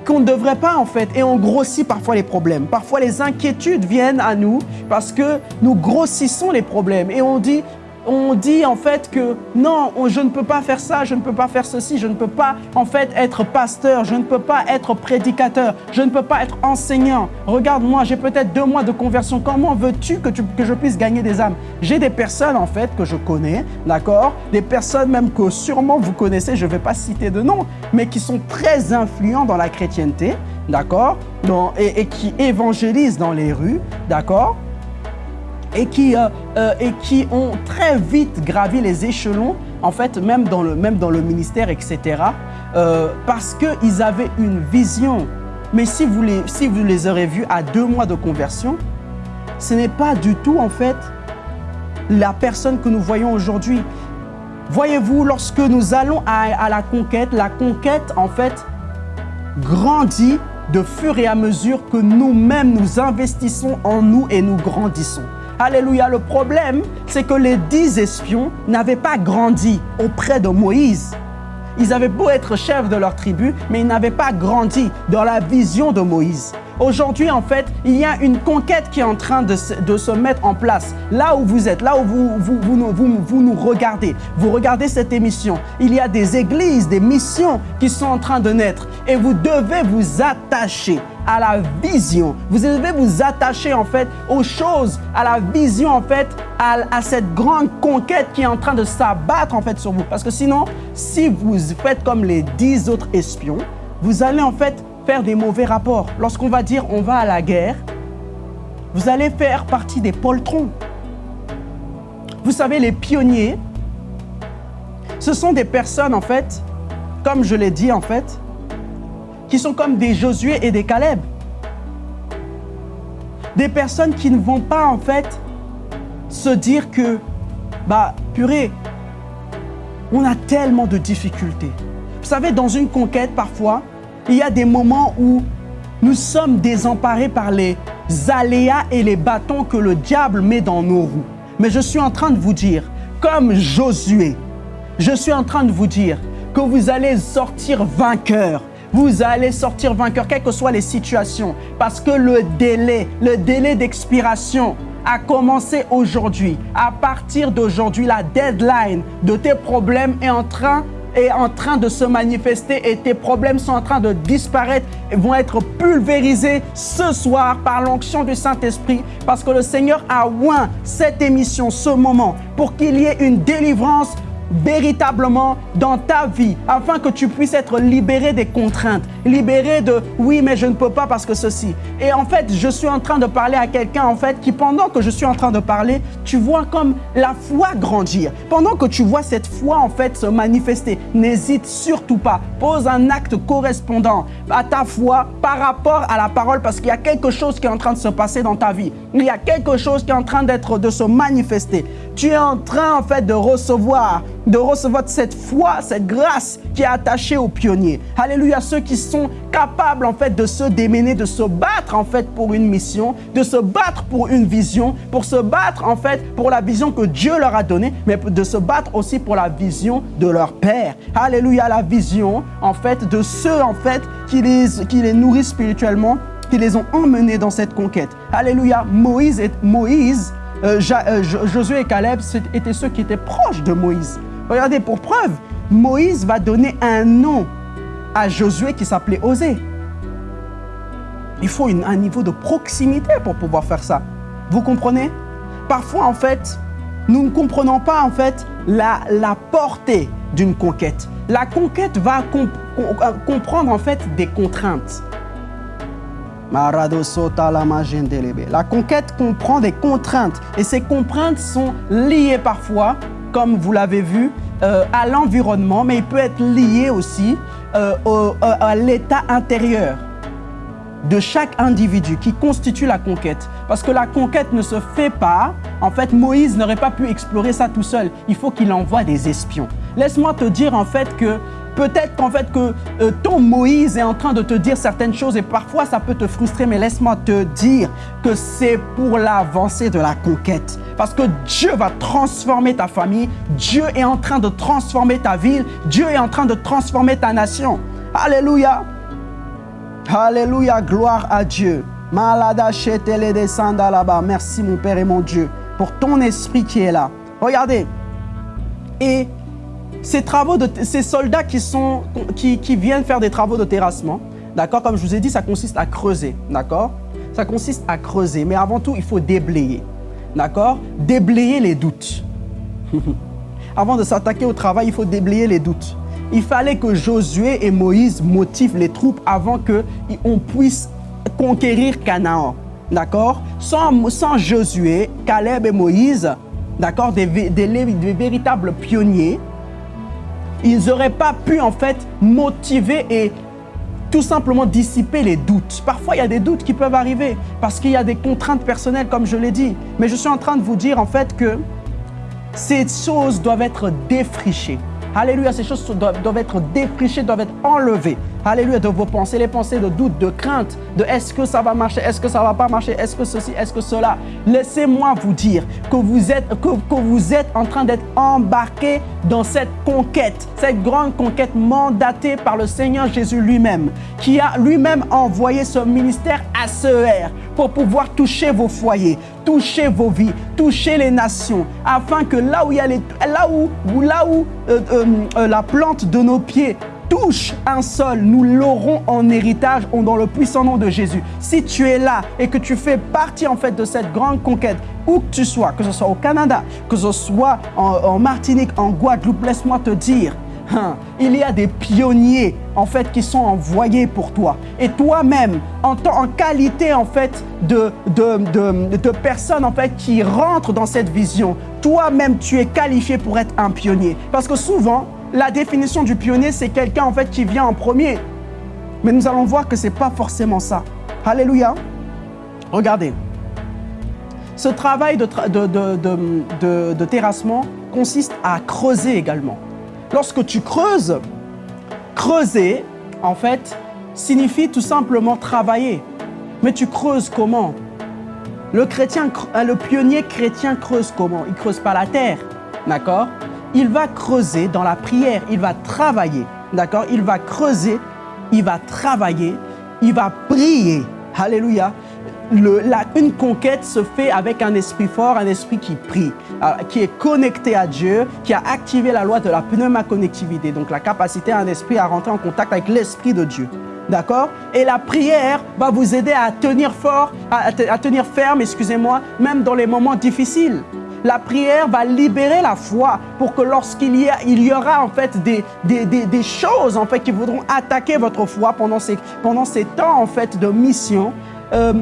qu'on ne devrait pas en fait et on grossit parfois les problèmes. Parfois les inquiétudes viennent à nous parce que nous grossissons les problèmes et on dit on dit en fait que non, je ne peux pas faire ça, je ne peux pas faire ceci, je ne peux pas en fait être pasteur, je ne peux pas être prédicateur, je ne peux pas être enseignant. Regarde-moi, j'ai peut-être deux mois de conversion. Comment veux-tu que, je puisse gagner des âmes? J'ai des personnes en fait que je connais, d'accord? Des personnes même que sûrement vous connaissez, je ne vais pas citer de nom, mais qui sont très influents dans la chrétienté, d'accord? Et, et qui évangélisent dans les rues, d'accord? Et qui, euh, euh, et qui ont très vite gravi les échelons, en fait, même dans le, même dans le ministère, etc., euh, parce qu'ils avaient une vision. Mais si vous, les, si vous les aurez vus à deux mois de conversion, ce n'est pas du tout, en fait, la personne que nous voyons aujourd'hui. Voyez-vous, lorsque nous allons à, à la conquête, la conquête, en fait, grandit de fur et à mesure que nous-mêmes nous investissons en nous et nous grandissons. Alléluia. Le problème, c'est que les dix espions n'avaient pas grandi auprès de Moïse. Ils avaient beau être chefs de leur tribu, mais ils n'avaient pas grandi dans la vision de Moïse. Aujourd'hui, en fait, il y a une conquête qui est en train de se, mettre en place. Là où vous êtes, là où vous, vous, vous, nous regardez, vous regardez cette émission, il y a des églises, des missions qui sont en train de naître. Et vous devez vous attacher à la vision. Vous devez vous attacher en fait aux choses, à la vision en fait, à, à cette grande conquête qui est en train de s'abattre en fait sur vous. Parce que sinon, si vous faites comme les dix autres espions, vous allez en fait faire des mauvais rapports. Lorsqu'on va dire on va à la guerre, vous allez faire partie des poltrons. Vous savez, les pionniers, ce sont des personnes en fait, comme je l'ai dit en fait, qui sont comme des Josué et des Caleb. Des personnes qui ne vont pas en fait se dire que, bah purée, on a tellement de difficultés. Vous savez, dans une conquête, parfois, il y a des moments où nous sommes désemparés par les aléas et les bâtons que le diable met dans nos roues. Mais je suis en train de vous dire, comme Josué, je suis en train de vous dire que vous allez sortir vainqueur vous allez sortir vainqueur, quelles que soient les situations. Parce que le délai, le délai d'expiration a commencé aujourd'hui. À partir d'aujourd'hui, la deadline de tes problèmes est en train est en train de se manifester et tes problèmes sont en train de disparaître et vont être pulvérisés ce soir par l'onction du Saint-Esprit parce que le Seigneur a oint cette émission, ce moment, pour qu'il y ait une délivrance véritablement dans ta vie, afin que tu puisses être libéré des contraintes, libéré de oui, mais je ne peux pas parce que ceci. Et en fait, je suis en train de parler à quelqu'un, en fait, qui pendant que je suis en train de parler, tu vois comme la foi grandir. Pendant que tu vois cette foi, en fait, se manifester, n'hésite surtout pas. Pose un acte correspondant à ta foi par rapport à la parole, parce qu'il y a quelque chose qui est en train de se passer dans ta vie. Il y a quelque chose qui est en train d'être, de se manifester. Tu es en train, en fait, de recevoir, de recevoir cette foi, cette grâce qui est attachée aux pionniers. Alléluia, ceux qui sont capables, en fait, de se démener, de se battre, en fait, pour une mission, de se battre pour une vision, pour se battre, en fait, pour la vision que Dieu leur a donnée, mais de se battre aussi pour la vision de leur Père. Alléluia, la vision, en fait, de ceux, en fait, qui les, qui les nourrissent spirituellement, qui les ont emmenés dans cette conquête. Alléluia, Moïse, et, Moïse euh, euh, Josué et Caleb étaient ceux qui étaient proches de Moïse. Regardez, pour preuve, Moïse va donner un nom à Josué qui s'appelait Osée. Il faut un niveau de proximité pour pouvoir faire ça. Vous comprenez? Parfois, en fait, nous ne comprenons pas en fait la, la portée d'une conquête. La conquête va comprendre en fait des contraintes. La conquête comprend des contraintes et ces contraintes sont liées parfois, comme vous l'avez vu, euh, à l'environnement, mais il peut être lié aussi euh, à l'état intérieur de chaque individu qui constitue la conquête. Parce que la conquête ne se fait pas. En fait, Moïse n'aurait pas pu explorer ça tout seul. Il faut qu'il envoie des espions. Laisse-moi te dire en fait que Peut-être qu'en fait que euh, ton Moïse est en train de te dire certaines choses et parfois ça peut te frustrer, mais laisse-moi te dire que c'est pour l'avancée de la conquête. Parce que Dieu va transformer ta famille, Dieu est en train de transformer ta ville, Dieu est en train de transformer ta nation. Alléluia. Alléluia, gloire à Dieu. Malada là-bas. Merci mon Père et mon Dieu pour ton esprit qui est là. Regardez. Et ces, travaux de, ces soldats qui, sont, qui, qui viennent faire des travaux de terrassement, d'accord Comme je vous ai dit, ça consiste à creuser, d'accord Ça consiste à creuser, mais avant tout, il faut déblayer, d'accord Déblayer les doutes. avant de s'attaquer au travail, il faut déblayer les doutes. Il fallait que Josué et Moïse motivent les troupes avant qu'on puisse conquérir Canaan. D'accord sans, sans Josué, Caleb et Moïse, d'accord, des, des, des, véritables pionniers, ils n'auraient pas pu en fait motiver et tout simplement dissiper les doutes. Parfois, il y a des doutes qui peuvent arriver parce qu'il y a des contraintes personnelles, comme je l'ai dit. Mais je suis en train de vous dire en fait que ces choses doivent être défrichées. Alléluia, ces choses doivent, être défrichées, doivent être enlevées. Alléluia, de vos pensées, les pensées de doute, de crainte, de est-ce que ça va marcher, est-ce que ça va pas marcher, est-ce que ceci, est-ce que cela. Laissez-moi vous dire que vous êtes, que, que vous êtes en train d'être embarqué dans cette conquête, cette grande conquête mandatée par le Seigneur Jésus lui-même, qui a lui-même envoyé ce ministère à CER pour pouvoir toucher vos foyers, toucher vos vies, toucher les nations, afin que là où il y a là où, là où euh, euh, euh, la plante de nos pieds touche un sol, nous l'aurons en héritage dans le puissant nom de Jésus. Si tu es là et que tu fais partie en fait de cette grande conquête, où que tu sois, que ce soit au Canada, que ce soit en Martinique, en Guadeloupe, laisse-moi te dire, Hein. il y a des pionniers en fait qui sont envoyés pour toi. Et toi-même, en, en, qualité en fait de, de, de, personne en fait qui rentre dans cette vision, toi-même tu es qualifié pour être un pionnier. Parce que souvent, la définition du pionnier, c'est quelqu'un en qui vient en premier. Mais nous allons voir que ce n'est pas forcément ça. Alléluia. Regardez. Ce travail de, terrassement consiste à creuser également. Lorsque tu creuses, creuser, en fait, signifie tout simplement travailler. Mais tu creuses comment? Le, euh, pionnier chrétien creuse comment? Il creuse pas la terre, d'accord? Il va creuser dans la prière, il va travailler, d'accord? Il va creuser, il va travailler, il va prier. Alléluia. Une conquête se fait avec un esprit fort, un esprit qui prie, euh, qui est connecté à Dieu, qui a activé la loi de la pneumaconnectivité, donc la capacité à un esprit à rentrer en contact avec l'esprit de Dieu. D'accord? Et la prière va vous aider à tenir fort, à, tenir ferme, excusez-moi, même dans les moments difficiles. La prière va libérer la foi pour que lorsqu'il y, aura en fait des, choses en fait qui voudront attaquer votre foi pendant ces, pendant ces temps en fait de mission, euh,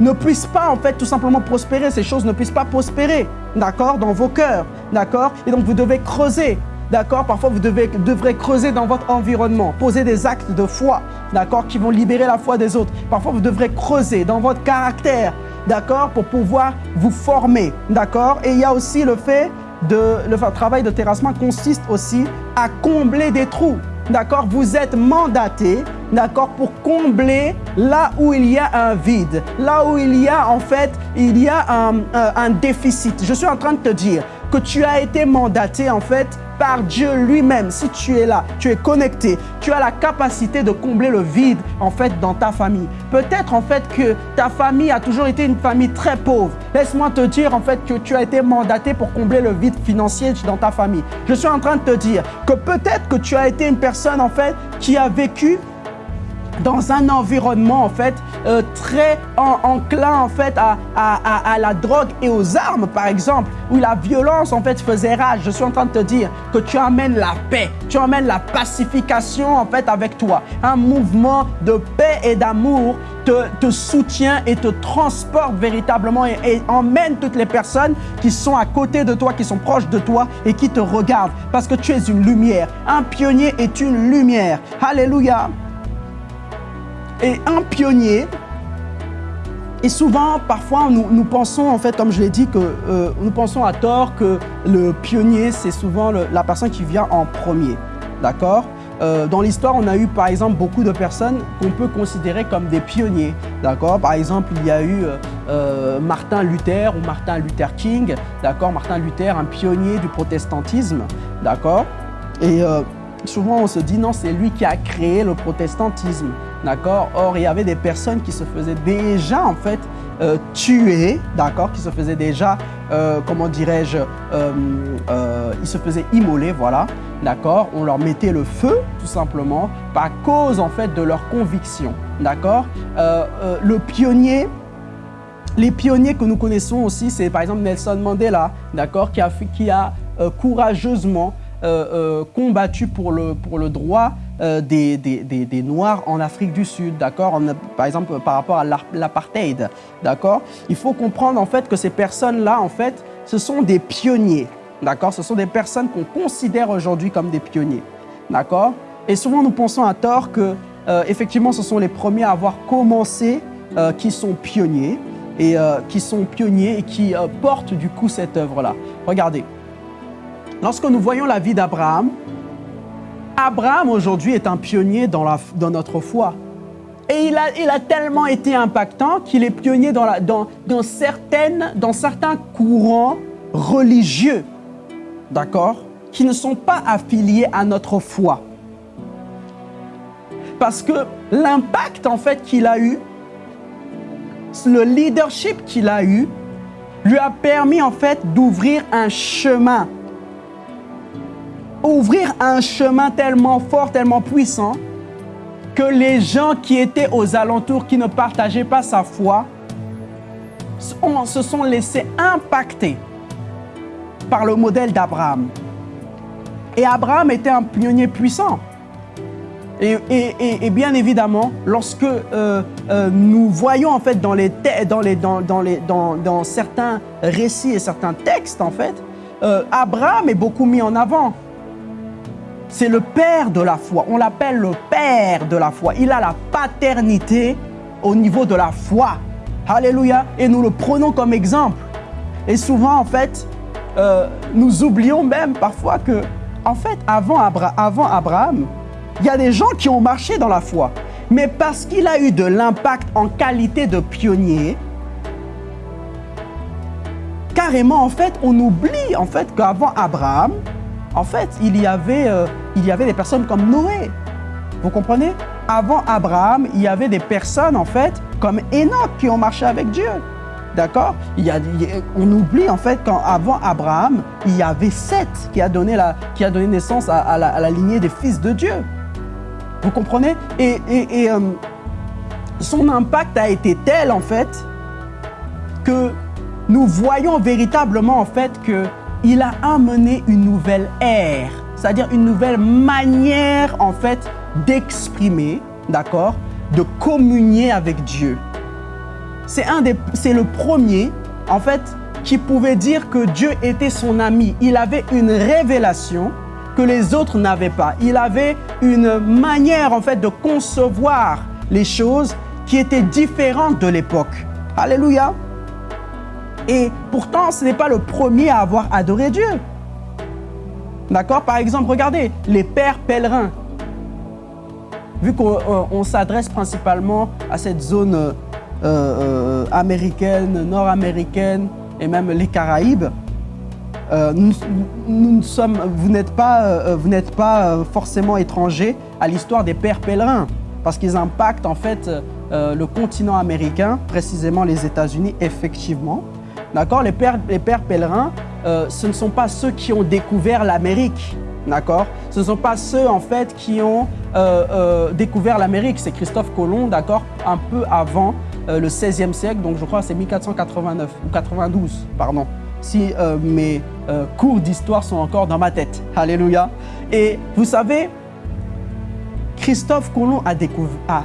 ne puissent pas en fait tout simplement prospérer, ces choses ne puissent pas prospérer, d'accord, dans vos cœurs, d'accord? Et donc vous devez creuser, d'accord? Parfois vous devrez creuser dans votre environnement, poser des actes de foi, d'accord, qui vont libérer la foi des autres. Parfois vous devrez creuser dans votre caractère, d'accord, pour pouvoir vous former, d'accord? Et il y a aussi le fait de, le travail de terrassement consiste aussi à combler des trous, d'accord? Vous êtes mandaté, d'accord, pour combler là où il y a un vide, là où il y a en fait, il y a un, un déficit. Je suis en train de te dire que tu as été mandaté en fait par Dieu lui-même. Si tu es là, tu es connecté, tu as la capacité de combler le vide en fait dans ta famille. Peut-être en fait que ta famille a toujours été une famille très pauvre. Laisse-moi te dire en fait que tu as été mandaté pour combler le vide financier dans ta famille. Je suis en train de te dire que peut-être que tu as été une personne en fait qui a vécu dans un environnement en fait euh, très enclin en fait à, à, la drogue et aux armes par exemple où la violence en fait faisait rage. Je suis en train de te dire que tu amènes la paix tu amènes la pacification en fait avec toi. Un mouvement de paix et d'amour te, soutient et te transporte véritablement et emmène toutes les personnes qui sont à côté de toi qui sont proches de toi et qui te regardent. Parce que tu es une lumière. Un pionnier est une lumière. Alléluia et un pionnier. Et souvent, parfois, nous, pensons, en fait, comme je l'ai dit, que euh, nous pensons à tort que le pionnier, c'est souvent la personne qui vient en premier. D'accord? Euh, dans l'histoire, on a eu par exemple beaucoup de personnes qu'on peut considérer comme des pionniers. D'accord? Par exemple, il y a eu euh, Martin Luther ou Martin Luther King. D'accord? Martin Luther, un pionnier du protestantisme. D'accord? Et souvent, on se dit non, c'est lui qui a créé le protestantisme. D'accord? Or, il y avait des personnes qui se faisaient déjà, en fait, euh, tuer, d'accord? Qui se faisaient déjà, euh, comment dirais-je, euh, ils se faisaient immoler, voilà, d'accord? On leur mettait le feu, tout simplement, par cause, en fait, de leur conviction, d'accord? Le pionnier, les pionniers que nous connaissons aussi, c'est par exemple Nelson Mandela, d'accord? Qui a, qui a courageusement combattu pour le, pour le droit euh, des, des, des, Noirs en Afrique du Sud, d'accord Par exemple, par rapport à l'apartheid, d'accord Il faut comprendre en fait que ces personnes-là, en fait, ce sont des pionniers, d'accord Ce sont des personnes qu'on considère aujourd'hui comme des pionniers, d'accord Et souvent, nous pensons à tort que, euh, effectivement, ce sont les premiers à avoir commencé euh, qui sont pionniers et qui sont pionniers et qui portent du coup cette œuvre-là. Regardez, lorsque nous voyons la vie d'Abraham, Abraham aujourd'hui est un pionnier dans, notre foi. Et il a, tellement été impactant qu'il est pionnier dans certains courants religieux, d'accord, qui ne sont pas affiliés à notre foi. Parce que l'impact en fait qu'il a eu, le leadership qu'il a eu, lui a permis en fait d'ouvrir un chemin ouvrir un chemin tellement fort, tellement puissant, que les gens qui étaient aux alentours, qui ne partageaient pas sa foi, se sont laissés impacter par le modèle d'Abraham. Et Abraham était un pionnier puissant. Et, bien évidemment, lorsque euh, euh, nous voyons en fait dans, les dans, les, dans, dans, certains récits et certains textes, en fait, euh, Abraham est beaucoup mis en avant. C'est le père de la foi. On l'appelle le père de la foi. Il a la paternité au niveau de la foi. Alléluia. Et nous le prenons comme exemple. Et souvent, en fait, euh, nous oublions même parfois que, en fait, avant, avant Abraham, il y a des gens qui ont marché dans la foi. Mais parce qu'il a eu de l'impact en qualité de pionnier, carrément, en fait, on oublie en fait qu'avant Abraham, en fait, il y avait, euh, il y avait des personnes comme Noé. Vous comprenez? Avant Abraham, il y avait des personnes, en fait, comme Enoch qui ont marché avec Dieu. D'accord? On oublie en fait qu'avant Abraham, il y avait Seth qui a donné, la, qui a donné naissance à, la, lignée des fils de Dieu. Vous comprenez? Et, euh, son impact a été tel en fait que nous voyons véritablement en fait qu'il a amené une nouvelle ère, c'est-à-dire une nouvelle manière en fait d'exprimer, d'accord, de communier avec Dieu. C'est un des, c'est le premier en fait qui pouvait dire que Dieu était son ami. Il avait une révélation que les autres n'avaient pas. Il avait une manière en fait de concevoir les choses qui était différente de l'époque. Alléluia. Et pourtant, ce n'est pas le premier à avoir adoré Dieu. D'accord? Par exemple, regardez, les pères pèlerins. Vu qu'on euh, s'adresse principalement à cette zone euh, euh, américaine, nord-américaine et même les Caraïbes, nous, sommes, vous n'êtes pas, forcément étranger à l'histoire des pères pèlerins parce qu'ils impactent en fait le continent américain, précisément les États-Unis, effectivement. D'accord? Les pères, pèlerins, euh, ce ne sont pas ceux qui ont découvert l'Amérique. D'accord? Ce ne sont pas ceux, en fait, qui ont euh, euh, découvert l'Amérique. C'est Christophe Colomb, d'accord? Un peu avant le 16e siècle, donc je crois que c'est 1489 ou 92, pardon. Si mes cours d'histoire sont encore dans ma tête. Alléluia. Et vous savez, Christophe Colomb a, découvert, a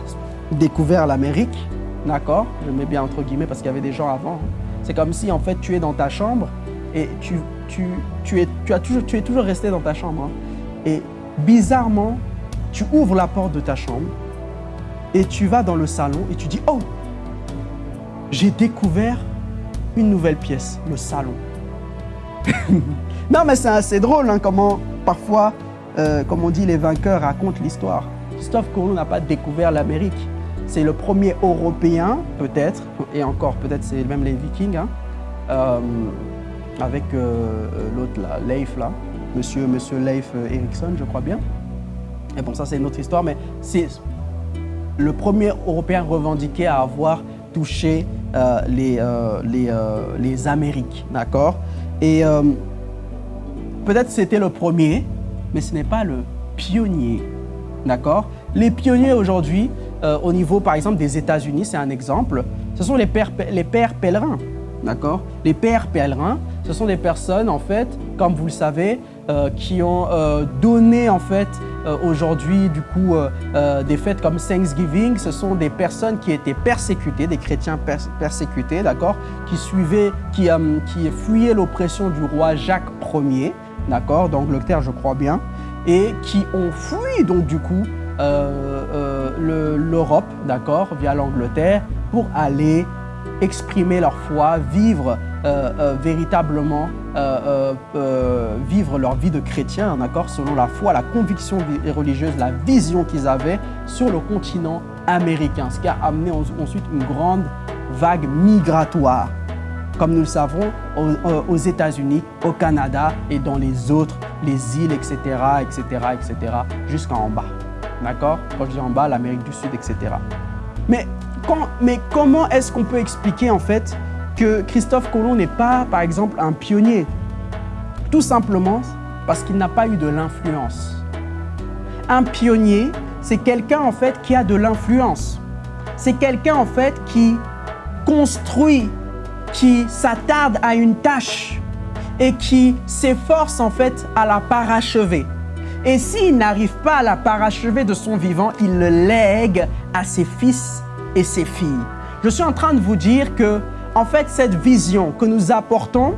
découvert l'Amérique, d'accord? Je mets bien entre guillemets parce qu'il y avait des gens avant. Hein. C'est comme si en fait tu es dans ta chambre et tu, es toujours resté dans ta chambre. Hein. Et bizarrement, tu ouvres la porte de ta chambre et tu vas dans le salon et tu dis Oh, j'ai découvert une nouvelle pièce, le salon. non, mais c'est assez drôle hein, comment parfois, euh, comme on dit, les vainqueurs racontent l'histoire. Christophe Colomb n'a pas découvert l'Amérique. C'est le premier Européen, peut-être, et encore, peut-être c'est même les Vikings, hein, euh, avec euh, euh, l'autre Leif là, monsieur, monsieur Leif Erikson, je crois bien. Et bon, ça c'est une autre histoire, mais c'est le premier Européen revendiqué à avoir touché les, les, les, Amériques, d'accord? Et peut-être c'était le premier, mais ce n'est pas le pionnier, d'accord? Les pionniers aujourd'hui, euh, au niveau, par exemple, des États-Unis, c'est un exemple, ce sont les pères, pèlerins. D'accord? Les pères pèlerins, ce sont des personnes, en fait, comme vous le savez, euh, qui ont euh, donné, en fait, aujourd'hui, du coup, des fêtes comme Thanksgiving. Ce sont des personnes qui étaient persécutées, des chrétiens persécutés, d'accord? Qui suivaient, qui, qui fuyaient l'oppression du roi Jacques Ier, d'accord? D'Angleterre, je crois bien, et qui ont fui, donc, du coup, euh, l'Europe, d'accord, via l'Angleterre, pour aller exprimer leur foi, vivre euh, véritablement, vivre leur vie de chrétien, d'accord, selon la foi, la conviction religieuse, la vision qu'ils avaient sur le continent américain, ce qui a amené ensuite une grande vague migratoire, comme nous le savons, aux, aux États-Unis, au Canada et dans les autres, les îles, etc., etc., etc., jusqu'en bas. D'accord? Quand je dis en bas, l'Amérique du Sud, etc. Mais, mais comment est-ce qu'on peut expliquer en fait que Christophe Colomb n'est pas, par exemple, un pionnier? Tout simplement parce qu'il n'a pas eu de l'influence. Un pionnier, c'est quelqu'un en fait qui a de l'influence. C'est quelqu'un en fait qui construit, qui s'attarde à une tâche et qui s'efforce en fait à la parachever. Et s'il n'arrive pas à la parachever de son vivant, il le lègue à ses fils et ses filles. Je suis en train de vous dire que, en fait, cette vision que nous apportons,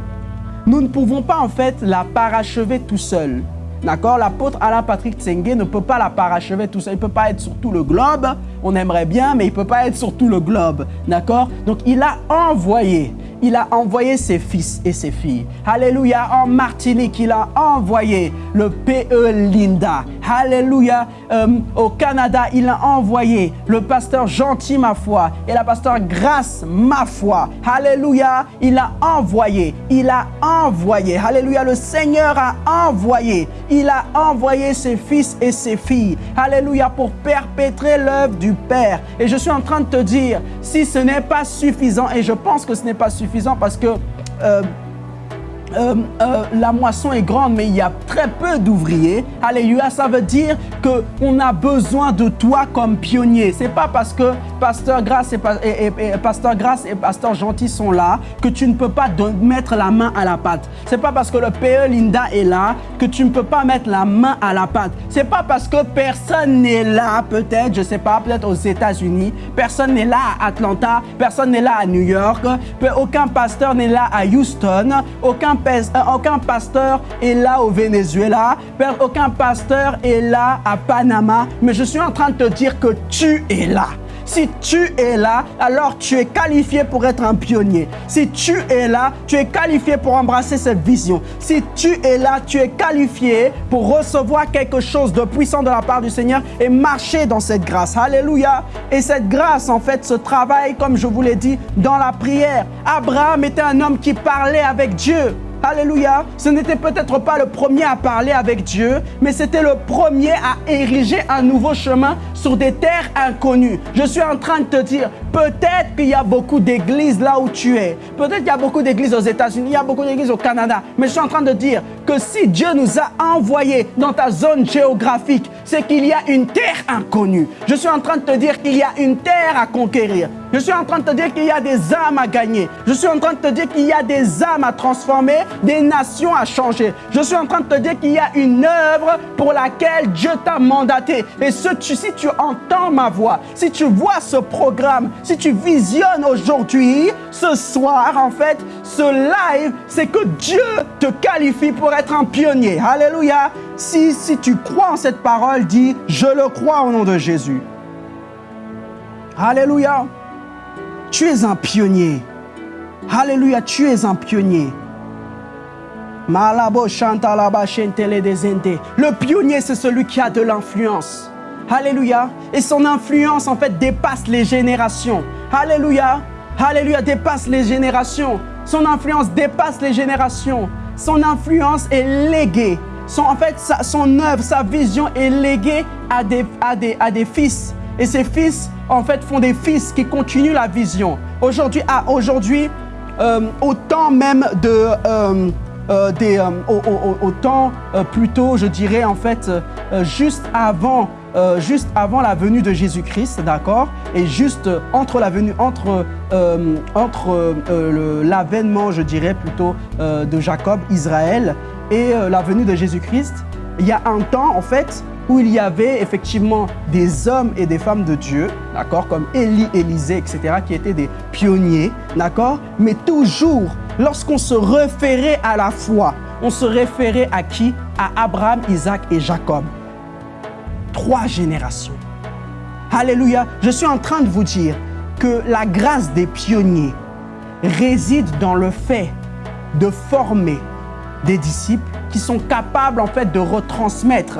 nous ne pouvons pas, en fait, la parachever tout seul. D'accord? L'apôtre Alain Patrick Tsenge ne peut pas la parachever tout seul. Il ne peut pas être sur tout le globe. On aimerait bien, mais il ne peut pas être sur tout le globe. D'accord? Donc, il a envoyé il a envoyé ses fils et ses filles. Alléluia. En Martinique, il a envoyé le PE Linda. Alléluia. Euh, au Canada, il a envoyé le pasteur Gentil, ma foi, et la pasteur Grâce, ma foi. Alléluia. Il a envoyé. Il a envoyé. Alléluia. Le Seigneur a envoyé. Il a envoyé ses fils et ses filles. Alléluia. Pour perpétrer l'œuvre du Père. Et je suis en train de te dire, si ce n'est pas suffisant, et je pense que ce n'est pas suffisant, parce que euh, euh, euh, la moisson est grande, mais il y a très peu d'ouvriers. Alléluia, ça veut dire qu'on a besoin de toi comme pionnier. C'est pas parce que Pasteur Grâce et, Pasteur et Pasteur Gentil sont là que tu ne peux pas mettre la main à la pâte. C'est pas parce que le PE Linda est là que tu ne peux pas mettre la main à la pâte. C'est pas parce que personne n'est là, peut-être, je sais pas, peut-être aux États-Unis, personne n'est là à Atlanta, personne n'est là à New York, aucun pasteur n'est là à Houston, aucun aucun pasteur est là au Venezuela, aucun pasteur est là à Panama, mais je suis en train de te dire que tu es là. Si tu es là, alors tu es qualifié pour être un pionnier. Si tu es là, tu es qualifié pour embrasser cette vision. Si tu es là, tu es qualifié pour recevoir quelque chose de puissant de la part du Seigneur et marcher dans cette grâce. Alléluia. Et cette grâce, en fait, se travaille, comme je vous l'ai dit, dans la prière. Abraham était un homme qui parlait avec Dieu. Alléluia. Ce n'était peut-être pas le premier à parler avec Dieu, mais c'était le premier à ériger un nouveau chemin sur des terres inconnues. Je suis en train de te dire, peut-être qu'il y a beaucoup d'églises là où tu es. Peut-être qu'il y a beaucoup d'églises aux États-Unis, il y a beaucoup d'églises au Canada. Mais je suis en train de dire que si Dieu nous a envoyés dans ta zone géographique, c'est qu'il y a une terre inconnue. Je suis en train de te dire qu'il y a une terre à conquérir. Je suis en train de te dire qu'il y a des âmes à gagner. Je suis en train de te dire qu'il y a des âmes à transformer, des nations à changer. Je suis en train de te dire qu'il y a une œuvre pour laquelle Dieu t'a mandaté. Et si tu entends ma voix, si tu vois ce programme, si tu visionnes aujourd'hui, ce soir, en fait, ce live, c'est que Dieu te qualifie pour être un pionnier. Alléluia. Si, si tu crois en cette parole, dis, je le crois au nom de Jésus. Alléluia. Tu es un pionnier. Alléluia, tu es un pionnier. Le pionnier, c'est celui qui a de l'influence. Alléluia. Et son influence, en fait, dépasse les générations. Alléluia. Alléluia, dépasse les générations. Son influence dépasse les générations. Son influence est léguée. Son, en fait, son œuvre, sa vision est léguée à des, fils. Et ces fils, en fait, font des fils qui continuent la vision. Aujourd'hui, aujourd'hui euh, au temps même de... Euh, euh, au, temps plutôt, je dirais en fait, juste avant juste avant la venue de Jésus-Christ, d'accord? Et juste entre la venue, entre, entre l'avènement, je dirais plutôt, de Jacob, Israël, et la venue de Jésus-Christ, il y a un temps, en fait, où il y avait effectivement des hommes et des femmes de Dieu, d'accord, comme Élie, Élisée, etc., qui étaient des pionniers, d'accord, mais toujours, lorsqu'on se référait à la foi, on se référait à qui? À Abraham, Isaac et Jacob. Trois générations. Alléluia. Je suis en train de vous dire que la grâce des pionniers réside dans le fait de former des disciples qui sont capables en fait de retransmettre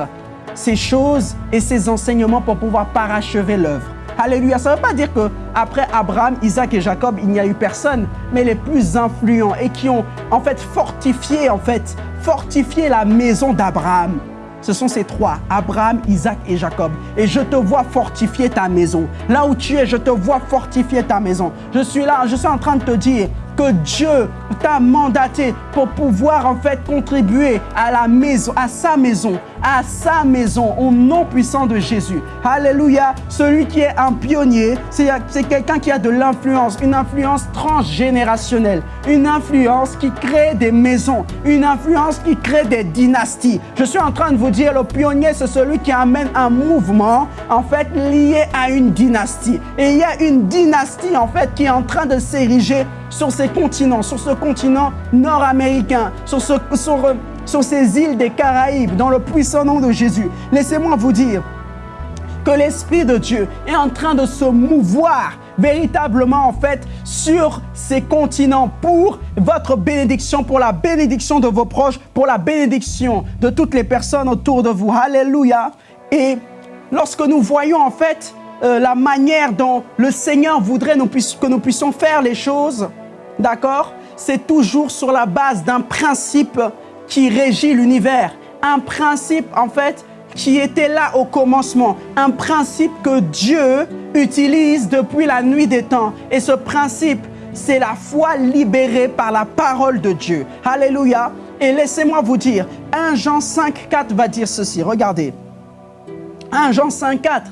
ces choses et ces enseignements pour pouvoir parachever l'œuvre. Alléluia. Ça ne veut pas dire qu'après Abraham, Isaac et Jacob, il n'y a eu personne, mais les plus influents et qui ont en fait fortifié, en fait, fortifié la maison d'Abraham. Ce sont ces trois, Abraham, Isaac et Jacob. Et je te vois fortifier ta maison. Là où tu es, je te vois fortifier ta maison. Je suis là, je suis en train de te dire, que Dieu t'a mandaté pour pouvoir en fait contribuer à la maison, à sa maison, à sa maison, au nom puissant de Jésus. Alléluia. Celui qui est un pionnier, c'est quelqu'un qui a de l'influence, une influence transgénérationnelle, une influence qui crée des maisons, une influence qui crée des dynasties. Je suis en train de vous dire, le pionnier, c'est celui qui amène un mouvement, en fait, lié à une dynastie. Et il y a une dynastie, en fait, qui est en train de s'ériger sur ces continents, sur ce continent nord-américain, sur, ce, sur, sur ces îles des Caraïbes, dans le puissant nom de Jésus. Laissez-moi vous dire que l'Esprit de Dieu est en train de se mouvoir véritablement en fait sur ces continents pour votre bénédiction, pour la bénédiction de vos proches, pour la bénédiction de toutes les personnes autour de vous. Alléluia. Et lorsque nous voyons en fait euh, la manière dont le Seigneur voudrait que nous puissions faire les choses, D'accord C'est toujours sur la base d'un principe qui régit l'univers. Un principe, en fait, qui était là au commencement. Un principe que Dieu utilise depuis la nuit des temps. Et ce principe, c'est la foi libérée par la parole de Dieu. Alléluia. Et laissez-moi vous dire, 1 Jean 5, 4 va dire ceci. Regardez. 1 Jean 5, 4.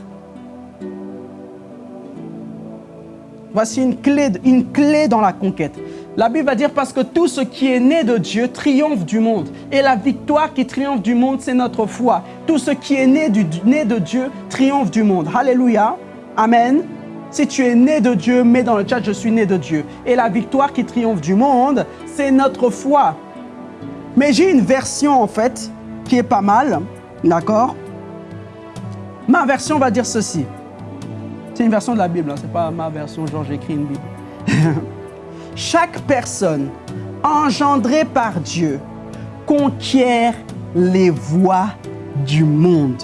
Voici une clé, une clé dans la conquête. La Bible va dire parce que tout ce qui est né de Dieu triomphe du monde. Et la victoire qui triomphe du monde, c'est notre foi. Tout ce qui est né, du, de Dieu triomphe du monde. Alléluia. Amen. Si tu es né de Dieu, mets dans le chat, je suis né de Dieu. Et la victoire qui triomphe du monde, c'est notre foi. Mais j'ai une version en fait qui est pas mal. D'accord? Ma version va dire ceci. C'est une version de la Bible, hein. c'est pas ma version, genre j'écris une Bible. Chaque personne engendrée par Dieu conquiert les voies du monde.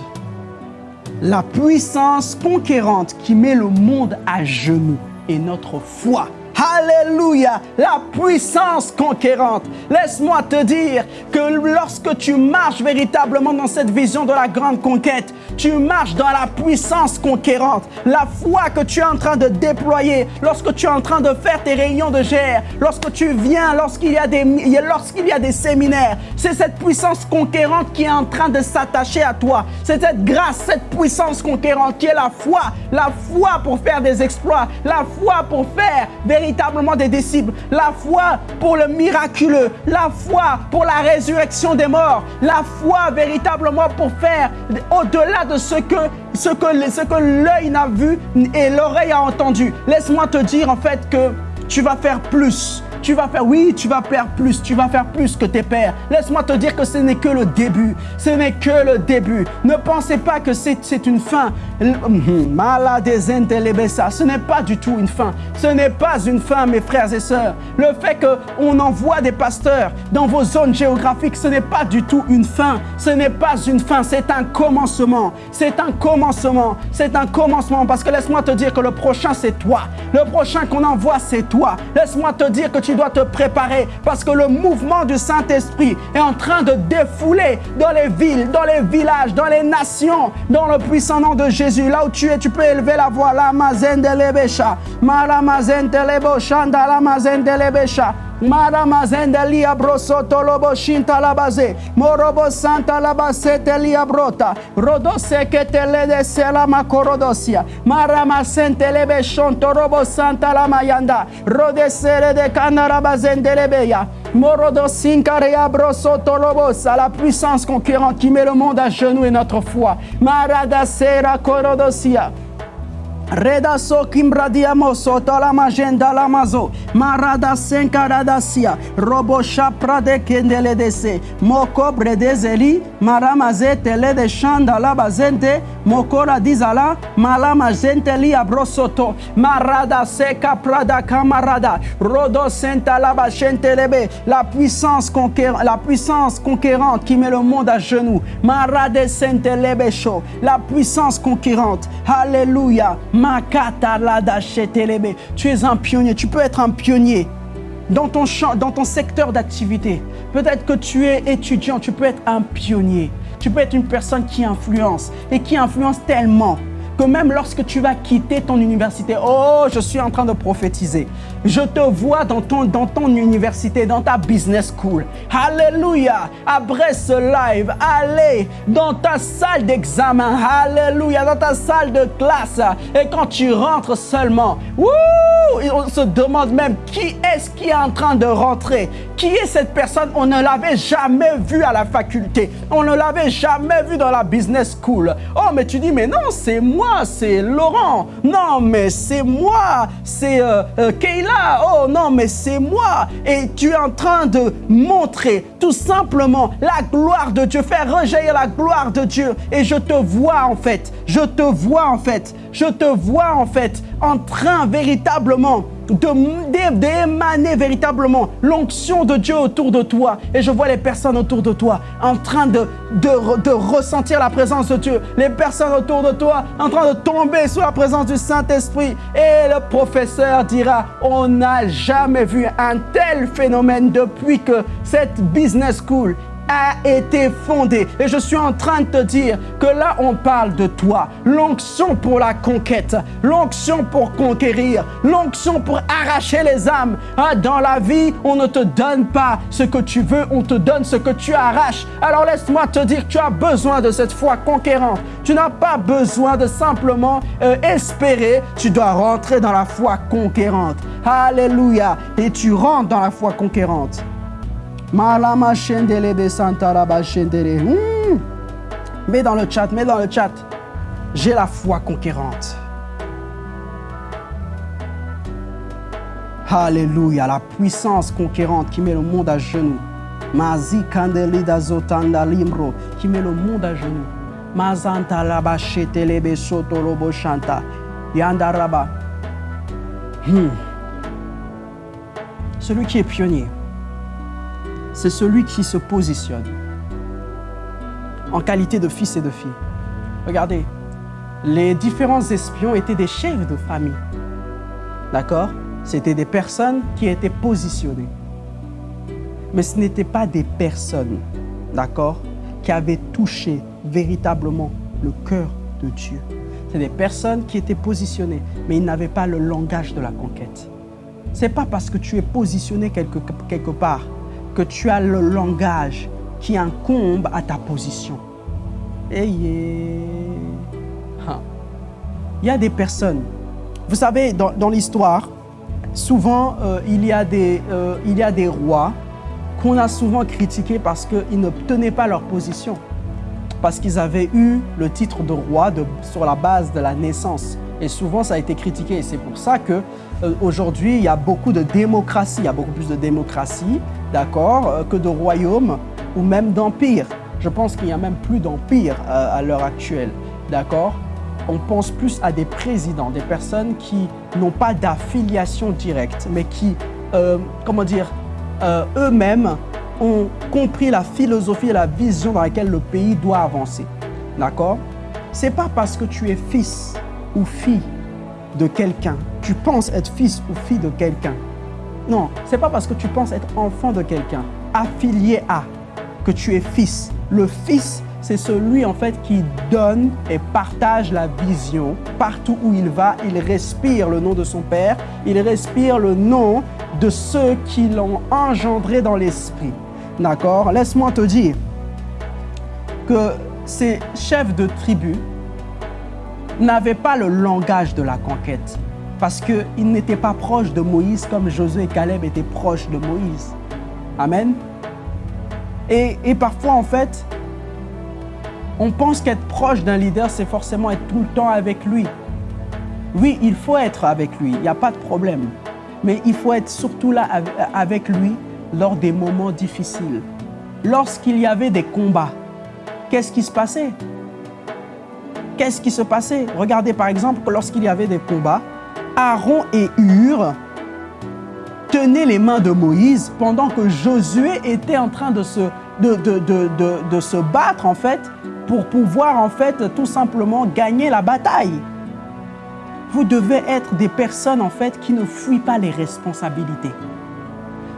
La puissance conquérante qui met le monde à genoux est notre foi. Alléluia, la puissance conquérante. Laisse-moi te dire que lorsque tu marches véritablement dans cette vision de la grande conquête, tu marches dans la puissance conquérante. La foi que tu es en train de déployer, lorsque tu es en train de faire tes réunions de GR, lorsque tu viens, lorsqu'il y a des, lorsqu'il y a des séminaires, c'est cette puissance conquérante qui est en train de s'attacher à toi. C'est cette grâce, cette puissance conquérante qui est la foi. La foi pour faire des exploits, la foi pour faire véritablement véritablement des disciples. La foi pour le miraculeux, la foi pour la résurrection des morts, la foi véritablement pour faire au-delà de ce que, ce que, ce que l'œil n'a vu et l'oreille a entendu. Laisse-moi te dire en fait que tu vas faire plus tu vas faire, oui, tu vas faire plus, tu vas faire plus que tes pères. Laisse-moi te dire que ce n'est que le début. Ce n'est que le début. Ne pensez pas que c'est une fin. Ce n'est pas du tout une fin. Ce n'est pas une fin, mes frères et sœurs. Le fait qu'on envoie des pasteurs dans vos zones géographiques, ce n'est pas du tout une fin. Ce n'est pas une fin, c'est un commencement. C'est un commencement. C'est un commencement. Parce que laisse-moi te dire que le prochain, c'est toi. Le prochain qu'on envoie, c'est toi. Laisse-moi te dire que dois te préparer parce que le mouvement du Saint-Esprit est en train de défouler dans les villes, dans les villages, dans les nations, dans le puissant nom de Jésus. Là où tu es, tu peux élever la voix. La de. Mara mazen de la mazen de. Mara mazenda lia brosoto lobo shinta la base. Morobo santa la basete lia brota. Rodose que te le macorodosia. Mara masente lebe robo santa la mayanda. Rodesere de canara bazende lebeya. La puissance conquérante qui met le monde à genoux et notre foi. Marada sera corodosia. Reda so kimbradiamo soto la magenda la mazo. Marada senkaradasia. Robo prade kendele dese. Moko bredezeli. Maramaze tele de shanda la bazente. Mokora dizala. Malama li abrosoto. Marada seka prada camarada. Rodo senta la lebe. La puissance conquérante, la puissance conquérante qui met le monde à genoux. Marade sente lebesho. La puissance conquérante. Alléluia. Tu es un pionnier, tu peux être un pionnier dans ton, champ, dans ton secteur d'activité. Peut-être que tu es étudiant, tu peux être un pionnier. Tu peux être une personne qui influence et qui influence tellement que même lorsque tu vas quitter ton université, oh, je suis en train de prophétiser. Je te vois dans ton, université, dans ta business school. Alléluia. Après ce live, allez dans ta salle d'examen. Alléluia. Dans ta salle de classe. Et quand tu rentres seulement, on se demande même qui est-ce qui est en train de rentrer. Qui est cette personne? On ne l'avait jamais vu à la faculté. On ne l'avait jamais vu dans la business school. Oh, mais tu dis, mais non, c'est moi, c'est Laurent. Non, mais c'est moi, c'est euh, euh, Kayla. Oh, non, mais c'est moi. Et tu es en train de montrer tout simplement la gloire de Dieu, faire rejaillir la gloire de Dieu. Et je te vois en fait, je te vois en fait, je te vois en fait en train véritablement d'émaner véritablement l'onction de Dieu autour de toi. Et je vois les personnes autour de toi en train de, ressentir la présence de Dieu. Les personnes autour de toi en train de tomber sous la présence du Saint-Esprit. Et le professeur dira, on n'a jamais vu un tel phénomène depuis que cette business school a été fondée. Et je suis en train de te dire que là, on parle de toi. L'onction pour la conquête, l'onction pour conquérir, l'onction pour arracher les âmes. Ah, dans la vie, on ne te donne pas ce que tu veux, on te donne ce que tu arraches. Alors laisse-moi te dire que tu as besoin de cette foi conquérante. Tu n'as pas besoin de simplement euh, espérer, tu dois rentrer dans la foi conquérante. Alléluia. Et tu rentres dans la foi conquérante. Malama Shendele Santaraba Shendele. Hmm. Mets dans le chat, mets dans le chat. J'ai la foi conquérante. Alléluia, la puissance conquérante qui met le monde à genoux. Mazi Kandelida Zotanda Limro qui met le monde à genoux. Mazanta Laba Shetelebe Sotolobo Shanta. Yandaraba. Hmm. Celui qui est pionnier c'est celui qui se positionne en qualité de fils et de fille. Regardez, les différents espions étaient des chefs de famille. D'accord? C'était des personnes qui étaient positionnées. Mais ce n'étaient pas des personnes, d'accord, qui avaient touché véritablement le cœur de Dieu. C'est des personnes qui étaient positionnées, mais ils n'avaient pas le langage de la conquête. C'est pas parce que tu es positionné quelque, quelque part que tu as le langage qui incombe à ta position. Et hein. Il y a des personnes, vous savez, dans, l'histoire, souvent euh, il, y a des, euh, il y a des rois qu'on a souvent critiqués parce qu'ils ne tenaient pas leur position, parce qu'ils avaient eu le titre de roi sur la base de la naissance. Et souvent, ça a été critiqué. Et c'est pour ça que euh, il y a beaucoup de démocratie. Il y a beaucoup plus de démocratie, d'accord, euh, que de royaumes ou même d'empires. Je pense qu'il n'y a même plus d'empire euh, à l'heure actuelle, d'accord On pense plus à des présidents, des personnes qui n'ont pas d'affiliation directe, mais qui, comment dire, eux-mêmes ont compris la philosophie et la vision dans laquelle le pays doit avancer, d'accord C'est pas parce que tu es fils ou fille de quelqu'un, tu penses être fils ou fille de quelqu'un. Non, c'est pas parce que tu penses être enfant de quelqu'un, affilié à, que tu es fils. Le fils, c'est celui en fait qui donne et partage la vision partout où il va. Il respire le nom de son père, il respire le nom de ceux qui l'ont engendré dans l'esprit. D'accord? Laisse-moi te dire que ces chefs de tribu, n'avaient pas le langage de la conquête parce qu'ils n'étaient pas proches de Moïse comme Josué et Caleb étaient proches de Moïse. Amen. Et, et parfois, en fait, on pense qu'être proche d'un leader, c'est forcément être tout le temps avec lui. Oui, il faut être avec lui, il n'y a pas de problème. Mais il faut être surtout là avec lui lors des moments difficiles. Lorsqu'il y avait des combats, qu'est-ce qui se passait? Qu'est-ce qui se passait? Regardez par exemple lorsqu'il y avait des combats, Aaron et Hur tenaient les mains de Moïse pendant que Josué était en train de se, de, se battre en fait pour pouvoir en fait tout simplement gagner la bataille. Vous devez être des personnes en fait qui ne fuient pas les responsabilités.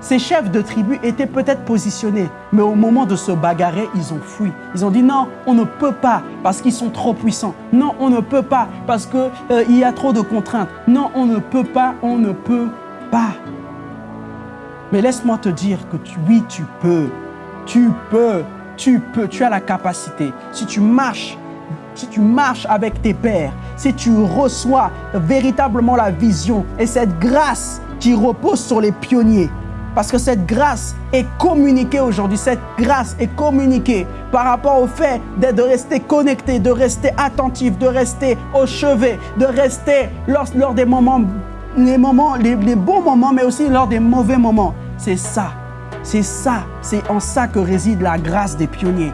Ces chefs de tribu étaient peut-être positionnés, mais au moment de se bagarrer, ils ont fui. Ils ont dit non, on ne peut pas parce qu'ils sont trop puissants. Non, on ne peut pas parce qu'il euh, y a trop de contraintes. Non, on ne peut pas, on ne peut pas. Mais laisse-moi te dire que oui, tu peux. Tu peux, tu peux, tu as la capacité. Si tu marches, si tu marches avec tes pères, si tu reçois véritablement la vision et cette grâce qui repose sur les pionniers, parce que cette grâce est communiquée aujourd'hui. Cette grâce est communiquée par rapport au fait de rester connecté, de rester attentif, de rester au chevet, de rester lors, des moments, les, moments les, bons moments, mais aussi lors des mauvais moments. C'est ça. C'est ça. C'est en ça que réside la grâce des pionniers.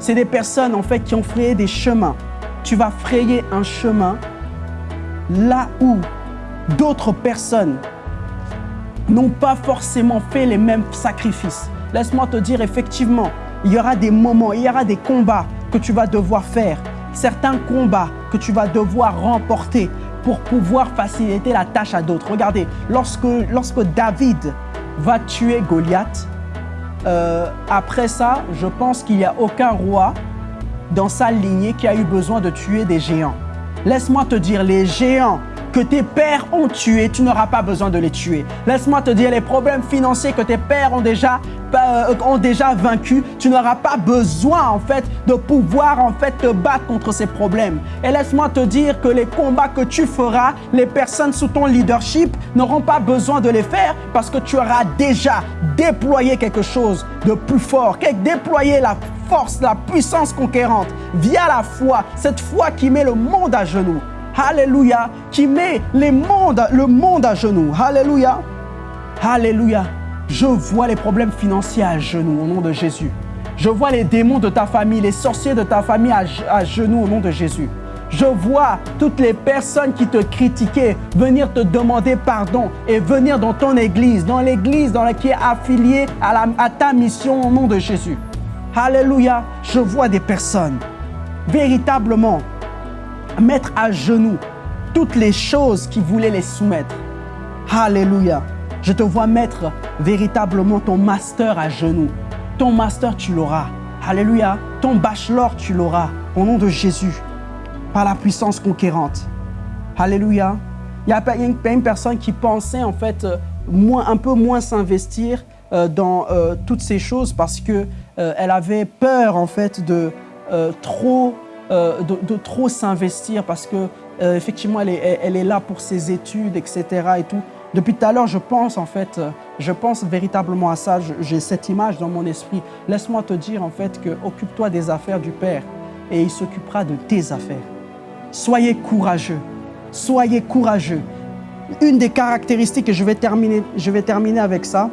C'est des personnes en fait qui ont frayé des chemins. Tu vas frayer un chemin là où d'autres personnes n'ont pas forcément fait les mêmes sacrifices. Laisse-moi te dire, effectivement, il y aura des moments, il y aura des combats que tu vas devoir faire. Certains combats que tu vas devoir remporter pour pouvoir faciliter la tâche à d'autres. Regardez, lorsque, lorsque David va tuer Goliath, euh, après ça, je pense qu'il n'y a aucun roi dans sa lignée qui a eu besoin de tuer des géants. Laisse-moi te dire, les géants que tes pères ont tués, tu n'auras pas besoin de les tuer. Laisse-moi te dire, les problèmes financiers que tes pères ont déjà, euh, ont déjà vaincu, tu n'auras pas besoin en fait de pouvoir en fait te battre contre ces problèmes. Et laisse-moi te dire que les combats que tu feras, les personnes sous ton leadership n'auront pas besoin de les faire parce que tu auras déjà déployé quelque chose de plus fort, déployé la force, la puissance conquérante via la foi, cette foi qui met le monde à genoux. Alléluia, qui met le monde à genoux. Alléluia. Alléluia. Je vois les problèmes financiers à genoux au nom de Jésus. Je vois les démons de ta famille, les sorciers de ta famille à, genoux au nom de Jésus. Je vois toutes les personnes qui te critiquaient venir te demander pardon et venir dans ton église, dans l'église dans laquelle est affiliée à, à ta mission au nom de Jésus. Alléluia. Je vois des personnes véritablement mettre à genoux toutes les choses qui voulaient les soumettre. Alléluia. Je te vois mettre véritablement ton master à genoux. Ton master, tu l'auras. Alléluia. Ton bachelor, tu l'auras. Au nom de Jésus. Par la puissance conquérante. Alléluia. Il y a une personne qui pensait en fait euh, moins, un peu moins s'investir euh, dans euh, toutes ces choses parce que elle avait peur en fait de trop euh, de, trop s'investir parce que euh, effectivement elle est, elle est, là pour ses études, etc. Et tout. Depuis tout à l'heure, je pense en fait, euh, je pense véritablement à ça. J'ai cette image dans mon esprit. Laisse-moi te dire en fait que occupe-toi des affaires du Père et il s'occupera de tes affaires. Soyez courageux. Soyez courageux. Une des caractéristiques, et je vais terminer, je vais terminer avec ça,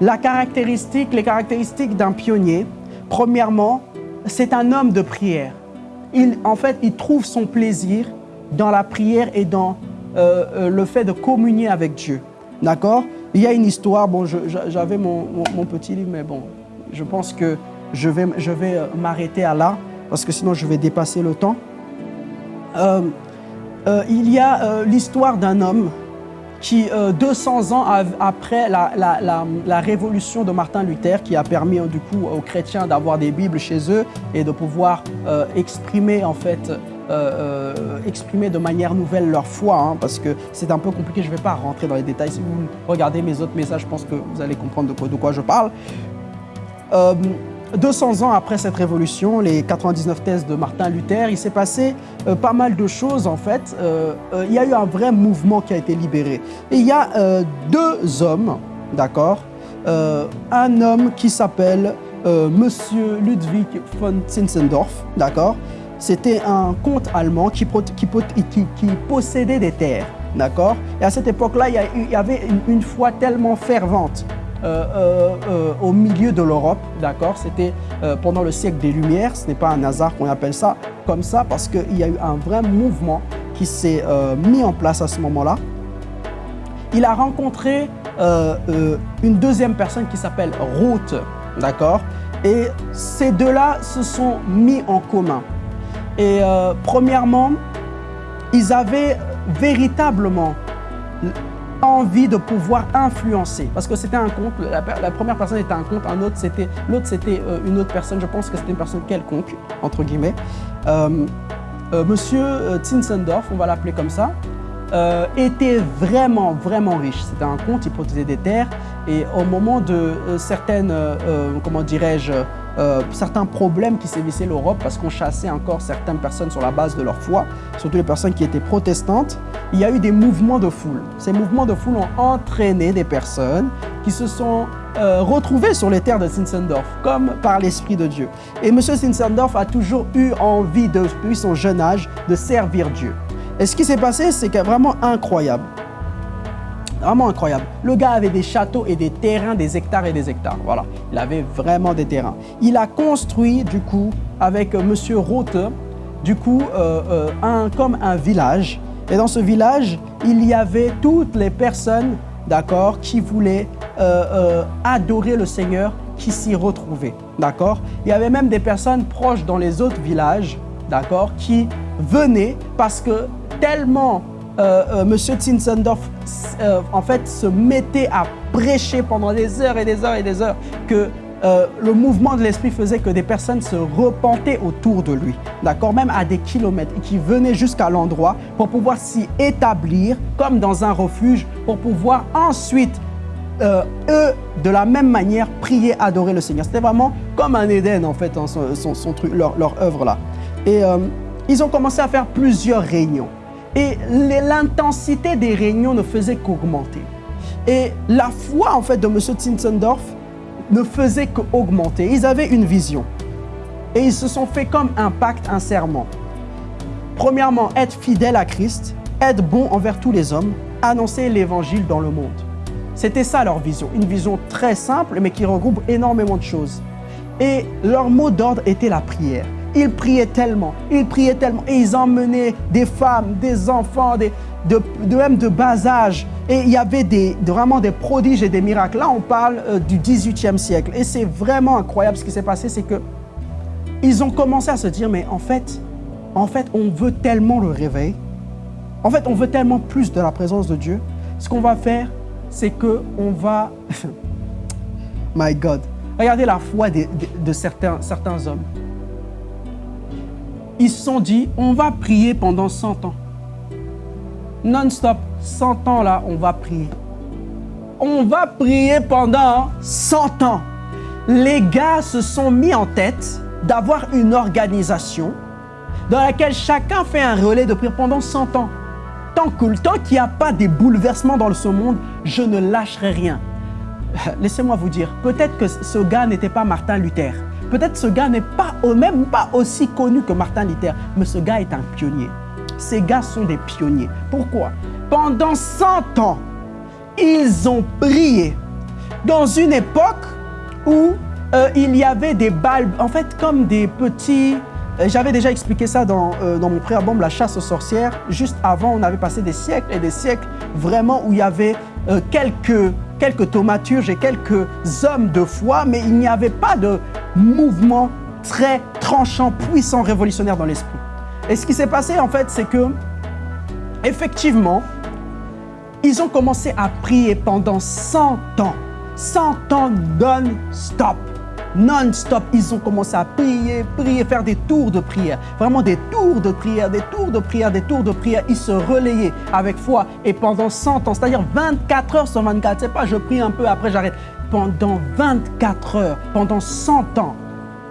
la caractéristique, les caractéristiques d'un pionnier, premièrement, c'est un homme de prière il, en fait, il trouve son plaisir dans la prière et dans euh, euh, le fait de communier avec Dieu. D'accord? Il y a une histoire, bon, j'avais mon, petit livre, mais bon, je pense que je vais, je vais euh, m'arrêter à là, parce que sinon je vais dépasser le temps. il y a l'histoire d'un homme qui, 200 ans après la, révolution de Martin Luther, qui a permis du coup aux chrétiens d'avoir des Bibles chez eux et de pouvoir euh, exprimer en fait euh, euh, exprimer de manière nouvelle leur foi, hein, parce que c'est un peu compliqué, je ne vais pas rentrer dans les détails. Si vous regardez mes autres messages, je pense que vous allez comprendre de quoi, je parle. 200 ans après cette révolution, les 99 thèses de Martin Luther, il s'est passé euh, pas mal de choses en fait. Euh, euh, il y a eu un vrai mouvement qui a été libéré. Et il y a deux hommes, d'accord Un homme qui s'appelle Monsieur Ludwig von Zinzendorf, d'accord C'était un comte allemand qui, possédait des terres, d'accord Et à cette époque-là, il, y avait une foi tellement fervente au milieu de l'Europe, d'accord C'était pendant le siècle des Lumières, ce n'est pas un hasard qu'on appelle ça comme ça, parce qu'il y a eu un vrai mouvement qui s'est mis en place à ce moment-là. Il a rencontré une deuxième personne qui s'appelle Ruth, d'accord Et ces deux-là se sont mis en commun. Et premièrement, ils avaient véritablement envie de pouvoir influencer. Parce que c'était un compte, la, première personne était un compte, un autre c'était, l'autre c'était euh, une autre personne, je pense que c'était une personne quelconque, entre guillemets. Euh, euh, monsieur Tinsendorf, on va l'appeler comme ça, était vraiment, vraiment riche. C'était un compte, il possédait des terres et au moment de certaines, comment dirais-je, euh, certains problèmes qui sévissaient l'Europe parce qu'on chassait encore certaines personnes sur la base de leur foi, surtout les personnes qui étaient protestantes, il y a eu des mouvements de foule. Ces mouvements de foule ont entraîné des personnes qui se sont euh, retrouvées sur les terres de Zinzendorf, comme par l'Esprit de Dieu. Et M. Zinzendorf a toujours eu envie, depuis son jeune âge, de servir Dieu. Et ce qui s'est passé, c'est vraiment incroyable. Vraiment incroyable. Le gars avait des châteaux et des terrains, des hectares et des hectares. Voilà, il avait vraiment des terrains. Il a construit, du coup, avec M. Rote, du coup, euh, euh, un, comme un village. Et dans ce village, il y avait toutes les personnes, d'accord, qui voulaient euh, adorer le Seigneur, qui s'y retrouvaient, d'accord Il y avait même des personnes proches dans les autres villages, d'accord, qui venaient parce que tellement euh, euh, Monsieur euh, en fait se mettait à prêcher pendant des heures et des heures et des heures que euh, le mouvement de l'esprit faisait que des personnes se repentaient autour de lui, d'accord, même à des kilomètres, et qui venaient jusqu'à l'endroit pour pouvoir s'y établir comme dans un refuge, pour pouvoir ensuite, eux, de la même manière, prier, adorer le Seigneur. C'était vraiment comme un Éden, en fait, son, truc, leur, œuvre là. Et ils ont commencé à faire plusieurs réunions. Et l'intensité des réunions ne faisait qu'augmenter. Et la foi, en fait, de M. Zinzendorf ne faisait qu'augmenter. Ils avaient une vision. Et ils se sont fait comme un pacte, un serment. Premièrement, être fidèle à Christ, être bon envers tous les hommes, annoncer l'évangile dans le monde. C'était ça leur vision, une vision très simple mais qui regroupe énormément de choses. Et leur mot d'ordre était la prière. Ils priaient tellement, ils priaient tellement, et ils emmenaient des femmes, des enfants, de, même de bas âge. Et il y avait vraiment des prodiges et des miracles. Là, on parle euh, du 18e siècle. Et c'est vraiment incroyable ce qui s'est passé, c'est que ils ont commencé à se dire, mais en fait, en fait, on veut tellement le réveil. En fait, on veut tellement plus de la présence de Dieu. Ce qu'on va faire, c'est que on va... My God. Regardez la foi de, certains hommes ils se sont dit, on va prier pendant 100 ans. Non-stop, 100 ans là, on va prier. On va prier pendant 100 ans. Les gars se sont mis en tête d'avoir une organisation dans laquelle chacun fait un relais de prière pendant 100 ans. Tant qu'il n'y a pas des bouleversements dans ce monde, je ne lâcherai rien. Laissez-moi vous dire, peut-être que ce gars n'était pas Martin Luther. Peut-être ce gars n'est pas même pas aussi connu que Martin Luther, mais ce gars est un pionnier. Ces gars sont des pionniers. Pourquoi? Pendant 100 ans, ils ont prié dans une époque où euh, il y avait des balles, en fait comme des petits... Euh, j'avais déjà expliqué ça dans, euh, dans mon préalbum La chasse aux sorcières. Juste avant, on avait passé des siècles et des siècles vraiment où il y avait quelques quelques thaumaturges et quelques hommes de foi, mais il n'y avait pas de mouvement très tranchant, puissant, révolutionnaire dans l'esprit. Et ce qui s'est passé, en fait, c'est que, effectivement, ils ont commencé à prier pendant 100 ans. 100 ans non-stop non-stop. Ils ont commencé à prier, prier, faire des tours de prière. Vraiment des tours de prière, des tours de prière, des tours de prière. Ils se relayaient avec foi et pendant 100 ans, c'est-à-dire 24 heures sur 24. C'est pas je prie un peu, après j'arrête. Pendant 24 heures, pendant 100 ans,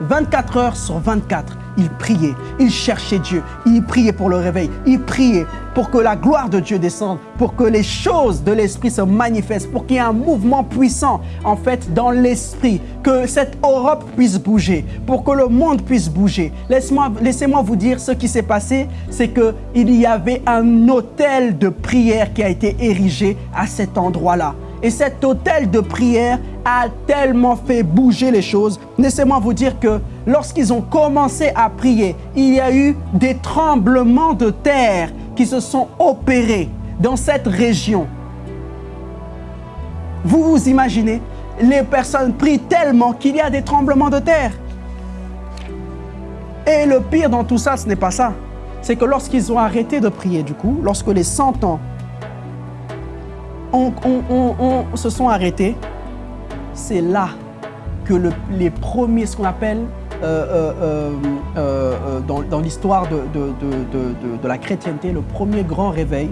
24 heures sur 24, il priait, il cherchait Dieu, il priait pour le réveil, il priait pour que la gloire de Dieu descende, pour que les choses de l'Esprit se manifestent, pour qu'il y ait un mouvement puissant en fait dans l'Esprit, que cette Europe puisse bouger, pour que le monde puisse bouger. Laissez-moi vous dire ce qui s'est passé, c'est qu'il y avait un hôtel de prière qui a été érigé à cet endroit-là. Et cet hôtel de prière a tellement fait bouger les choses. Laissez-moi vous dire que lorsqu'ils ont commencé à prier, il y a eu des tremblements de terre qui se sont opérés dans cette région. Vous vous imaginez, les personnes prient tellement qu'il y a des tremblements de terre. Et le pire dans tout ça, ce n'est pas ça. C'est que lorsqu'ils ont arrêté de prier, du coup, lorsque les 100 ans on, se sont arrêtés, c'est là que les premiers, ce qu'on appelle euh, euh, euh, dans, l'histoire de, de, la chrétienté, le premier grand réveil,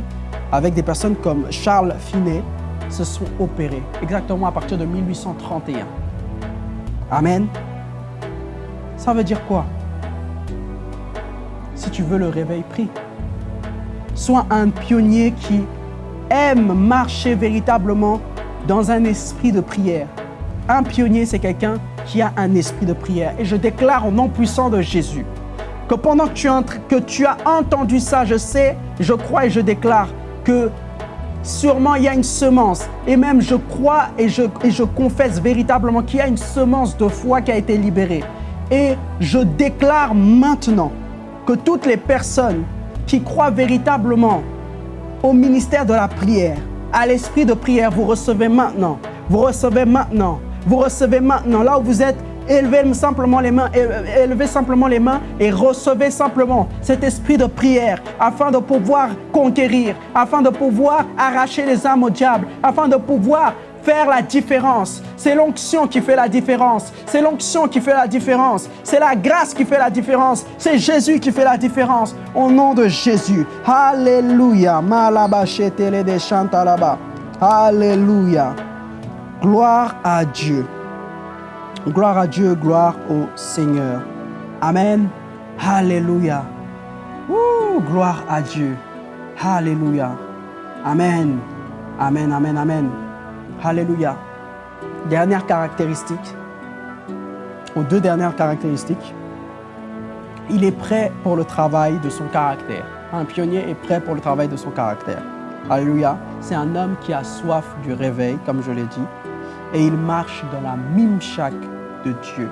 avec des personnes comme Charles Finet, se sont opérés, exactement à partir de 1831. Amen. Ça veut dire quoi? Si tu veux le réveil, prie. Sois un pionnier qui aime marcher véritablement dans un esprit de prière. Un pionnier, c'est quelqu'un qui a un esprit de prière. Et je déclare au nom puissant de Jésus que pendant que tu, que tu as entendu ça, je sais, je crois et je déclare que sûrement il y a une semence. Et même je crois et je, et je confesse véritablement qu'il y a une semence de foi qui a été libérée. Et je déclare maintenant que toutes les personnes qui croient véritablement au ministère de la prière, à l'esprit de prière, vous recevez maintenant. Vous recevez maintenant. Vous recevez maintenant. Là où vous êtes, élevez simplement les mains, élevez simplement les mains et recevez simplement cet esprit de prière afin de pouvoir conquérir, afin de pouvoir arracher les âmes au diable, afin de pouvoir faire la différence. C'est l'onction qui fait la différence. C'est l'onction qui fait la différence. C'est la grâce qui fait la différence. C'est Jésus qui fait la différence. Au nom de Jésus. Alléluia. Alléluia. Gloire à Dieu. Gloire à Dieu, gloire au Seigneur. Amen. Alléluia. gloire à Dieu. Alléluia. Amen. Amen, amen, amen. Alléluia. Dernière caractéristique, aux deux dernières caractéristiques, il est prêt pour le travail de son caractère. Un pionnier est prêt pour le travail de son caractère. Alléluia. C'est un homme qui a soif du réveil, comme je l'ai dit, et il marche dans la mimchac de Dieu,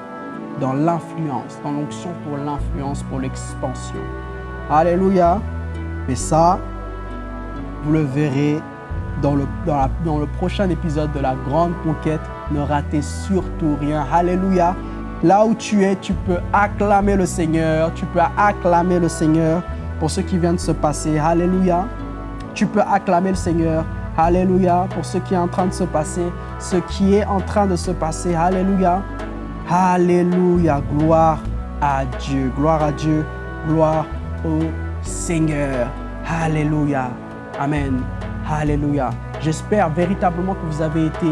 dans l'influence, dans l'onction pour l'influence, pour l'expansion. Alléluia. Mais ça, vous le verrez dans le, dans, le prochain épisode de la grande conquête. Ne ratez surtout rien. Alléluia. Là où tu es, tu peux acclamer le Seigneur. Tu peux acclamer le Seigneur pour ce qui vient de se passer. Alléluia. Tu peux acclamer le Seigneur. Alléluia. Pour ce qui est en train de se passer. Ce qui est en train de se passer. Alléluia. Alléluia. Gloire à Dieu. Gloire à Dieu. Gloire au Seigneur. Alléluia. Amen. Alléluia. J'espère véritablement que vous avez été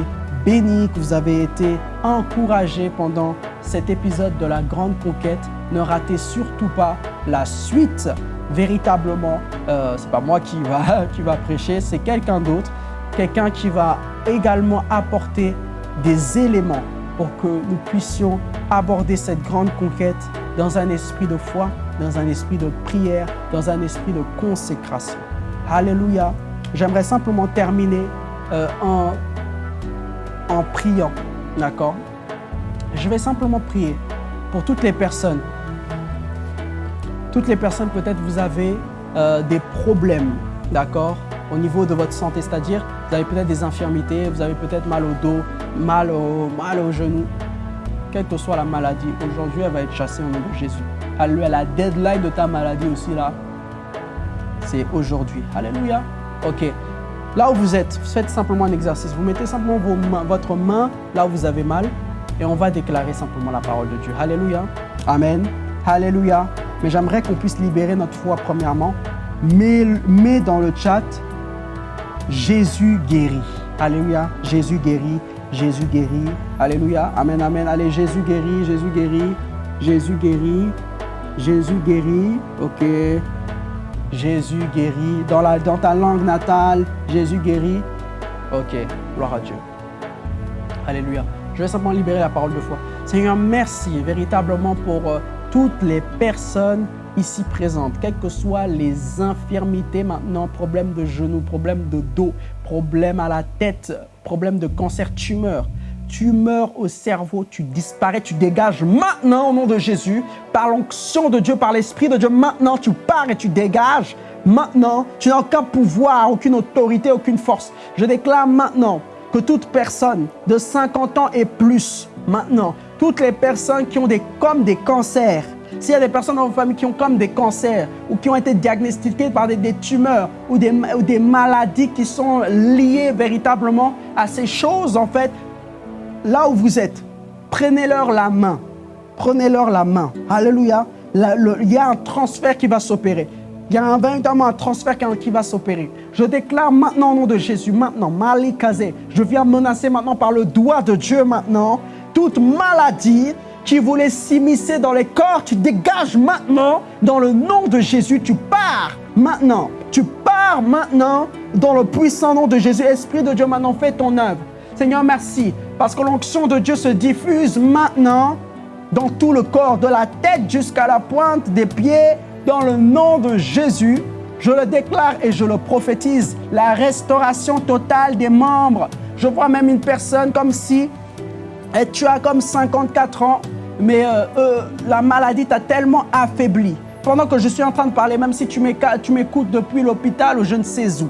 bénis, que vous avez été encouragés pendant cet épisode de la grande conquête. Ne ratez surtout pas la suite. Véritablement, euh, c'est pas moi qui va, qui va prêcher, c'est quelqu'un d'autre, quelqu'un qui va également apporter des éléments pour que nous puissions aborder cette grande conquête dans un esprit de foi, dans un esprit de prière, dans un esprit de consécration. Alléluia. J'aimerais simplement terminer euh, en, en priant. D'accord? Je vais simplement prier pour toutes les personnes. Toutes les personnes, peut-être vous avez euh, des problèmes, d'accord? Au niveau de votre santé, c'est-à-dire vous avez peut-être des infirmités, vous avez peut-être mal au dos, mal au, mal au genou. Quelle que soit la maladie, aujourd'hui, elle va être chassée au nom de Jésus. Alléluia. La deadline de ta maladie aussi, là, c'est aujourd'hui. Alléluia. OK. Là où vous êtes, faites simplement un exercice. Vous mettez simplement votre main là où vous avez mal et on va déclarer simplement la parole de Dieu. Alléluia. Amen. Alléluia. Mais j'aimerais qu'on puisse libérer notre foi premièrement. Mais, dans le chat, Jésus guérit. Alléluia. Jésus guérit. Jésus guérit. Alléluia. Amen, amen. Allez, Jésus guérit. Jésus guérit. Jésus guérit. Jésus guérit. OK. Jésus guérit. Dans, ta langue natale, Jésus guérit. Ok, gloire à Dieu. Alléluia. Je vais simplement libérer la parole de foi. Seigneur, merci véritablement pour euh, toutes les personnes ici présentes, quelles que soient les infirmités maintenant, problèmes de genoux, problèmes de dos, problèmes à la tête, problèmes de cancer, tumeur tu meurs au cerveau, tu disparais, tu dégages maintenant au nom de Jésus, par l'onction de Dieu, par l'Esprit de Dieu. Maintenant, tu pars et tu dégages. Maintenant, tu n'as aucun pouvoir, aucune autorité, aucune force. Je déclare maintenant que toute personne de 50 ans et plus, maintenant, toutes les personnes qui ont des, comme des cancers, s'il y a des personnes dans vos familles qui ont comme des cancers ou qui ont été diagnostiquées par des, tumeurs ou des, ou des maladies qui sont liées véritablement à ces choses, en fait, là où vous êtes, prenez-leur la main. Prenez-leur la main. Alléluia. il y a un transfert qui va s'opérer. Il y a un, véritablement un transfert qui va s'opérer. Je déclare maintenant au nom de Jésus, maintenant, Malikazé, je viens menacer maintenant par le doigt de Dieu maintenant, toute maladie qui voulait s'immiscer dans les corps, tu dégages maintenant dans le nom de Jésus, tu pars maintenant. Tu pars maintenant dans le puissant nom de Jésus. Esprit de Dieu, maintenant, fais ton œuvre. Seigneur, merci parce que l'onction de Dieu se diffuse maintenant dans tout le corps, de la tête jusqu'à la pointe des pieds, dans le nom de Jésus. Je le déclare et je le prophétise, la restauration totale des membres. Je vois même une personne comme si et tu as comme 54 ans, mais euh, euh, la maladie t'a tellement affaibli. Pendant que je suis en train de parler, même si tu m'écoutes depuis l'hôpital ou je ne sais où,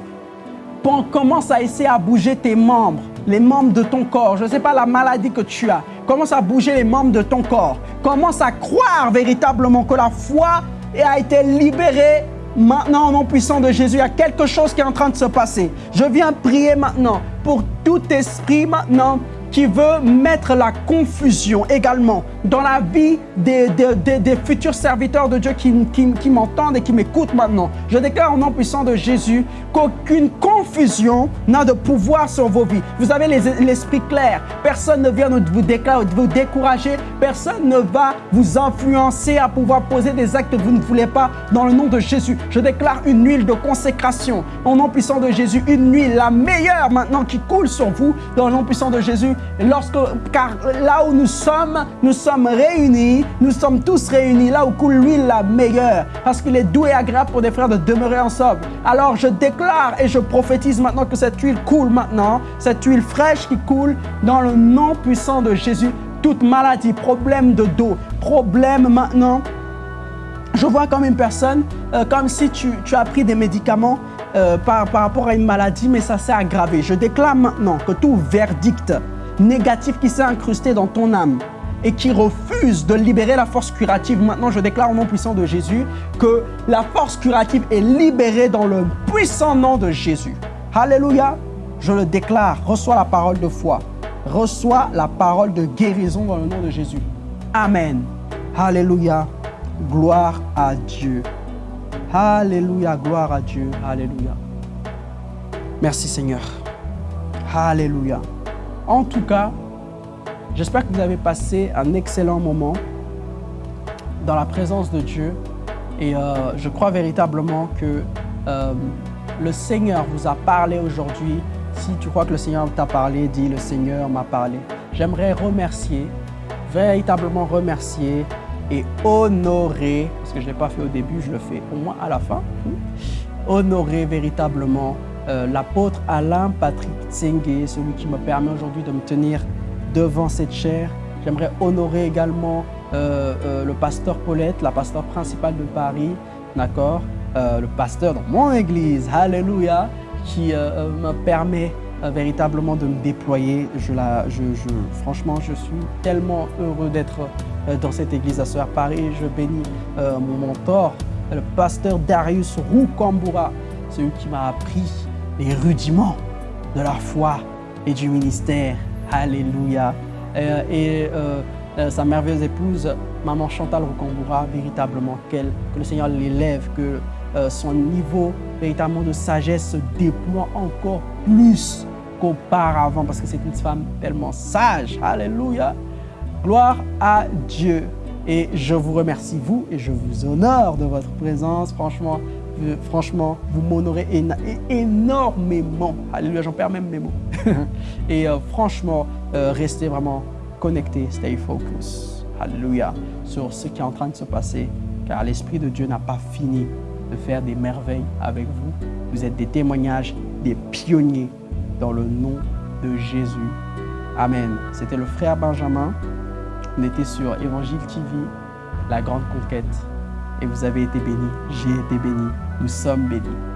commence à essayer à bouger tes membres les membres de ton corps. Je ne sais pas la maladie que tu as. Commence à bouger les membres de ton corps. Commence à croire véritablement que la foi a été libérée maintenant au nom puissant de Jésus, il y a quelque chose qui est en train de se passer. Je viens prier maintenant pour tout esprit maintenant qui veut mettre la confusion également dans la vie des, futurs serviteurs de Dieu qui, m'entendent et qui m'écoutent maintenant. Je déclare au nom puissant de Jésus qu'aucune confusion n'a de pouvoir sur vos vies. Vous avez l'esprit clair. Personne ne vient vous, vous décourager. Personne ne va vous influencer à pouvoir poser des actes que vous ne voulez pas dans le nom de Jésus. Je déclare une huile de consécration au nom puissant de Jésus. Une huile, la meilleure maintenant qui coule sur vous dans le nom puissant de Jésus. Lorsque, car là où nous sommes, nous sommes réunis, nous sommes tous réunis là où coule l'huile la meilleure, parce qu'il est doux et agréable pour des frères de demeurer ensemble. Alors je déclare et je prophétise maintenant que cette huile coule maintenant, cette huile fraîche qui coule dans le nom puissant de Jésus. Toute maladie, problème de dos, problème maintenant je vois comme une personne, euh, comme si tu, as pris des médicaments euh, par, rapport à une maladie, mais ça s'est aggravé. Je déclare maintenant que tout verdict négatif qui s'est incrusté dans ton âme et qui refuse de libérer la force curative. Maintenant, je déclare au nom puissant de Jésus que la force curative est libérée dans le puissant nom de Jésus. Alléluia. Je le déclare. Reçois la parole de foi. Reçois la parole de guérison dans le nom de Jésus. Amen. Alléluia. Gloire à Dieu. Alléluia. Gloire à Dieu. Alléluia. Merci Seigneur. Alléluia. En tout cas, j'espère que vous avez passé un excellent moment dans la présence de Dieu. Et euh, je crois véritablement que euh, le Seigneur vous a parlé aujourd'hui. Si tu crois que le Seigneur t'a parlé, dis le Seigneur m'a parlé. J'aimerais remercier, véritablement remercier et honorer, parce que je ne l'ai pas fait au début, je le fais au moins à la fin, honorer véritablement euh, l'apôtre Alain Patrick Tsenge, celui qui me permet aujourd'hui de me tenir devant cette chair. J'aimerais honorer également euh, euh, le pasteur Paulette, la pasteur principale de Paris, d'accord? Le pasteur dans mon église, Alléluia, qui me permet véritablement de me déployer. Je la, je, franchement, je suis tellement heureux d'être dans cette église à Soeur Paris. Je bénis mon mentor, le pasteur Darius Roukamboura, celui qui m'a appris les rudiments de la foi et du ministère. Alléluia. Euh, et euh, euh, sa merveilleuse épouse, maman Chantal Rokamboura, véritablement, que le Seigneur l'élève, que son niveau véritablement de sagesse se déploie encore plus qu'auparavant, parce que c'est une femme tellement sage. Alléluia. Gloire à Dieu. Et je vous remercie, vous, et je vous honore de votre présence. Franchement, franchement, vous m'honorez énormément. Alléluia, j'en perds même mes mots. et euh, franchement, euh, restez vraiment connectés, stay focus. Alléluia, sur ce qui est en train de se passer, car l'Esprit de Dieu n'a pas fini de faire des merveilles avec vous. Vous êtes des témoignages, des pionniers dans le nom de Jésus. Amen. C'était le frère Benjamin. On était sur Évangile TV, la grande conquête et vous avez été bénis, j'ai été béni, nous sommes bénis.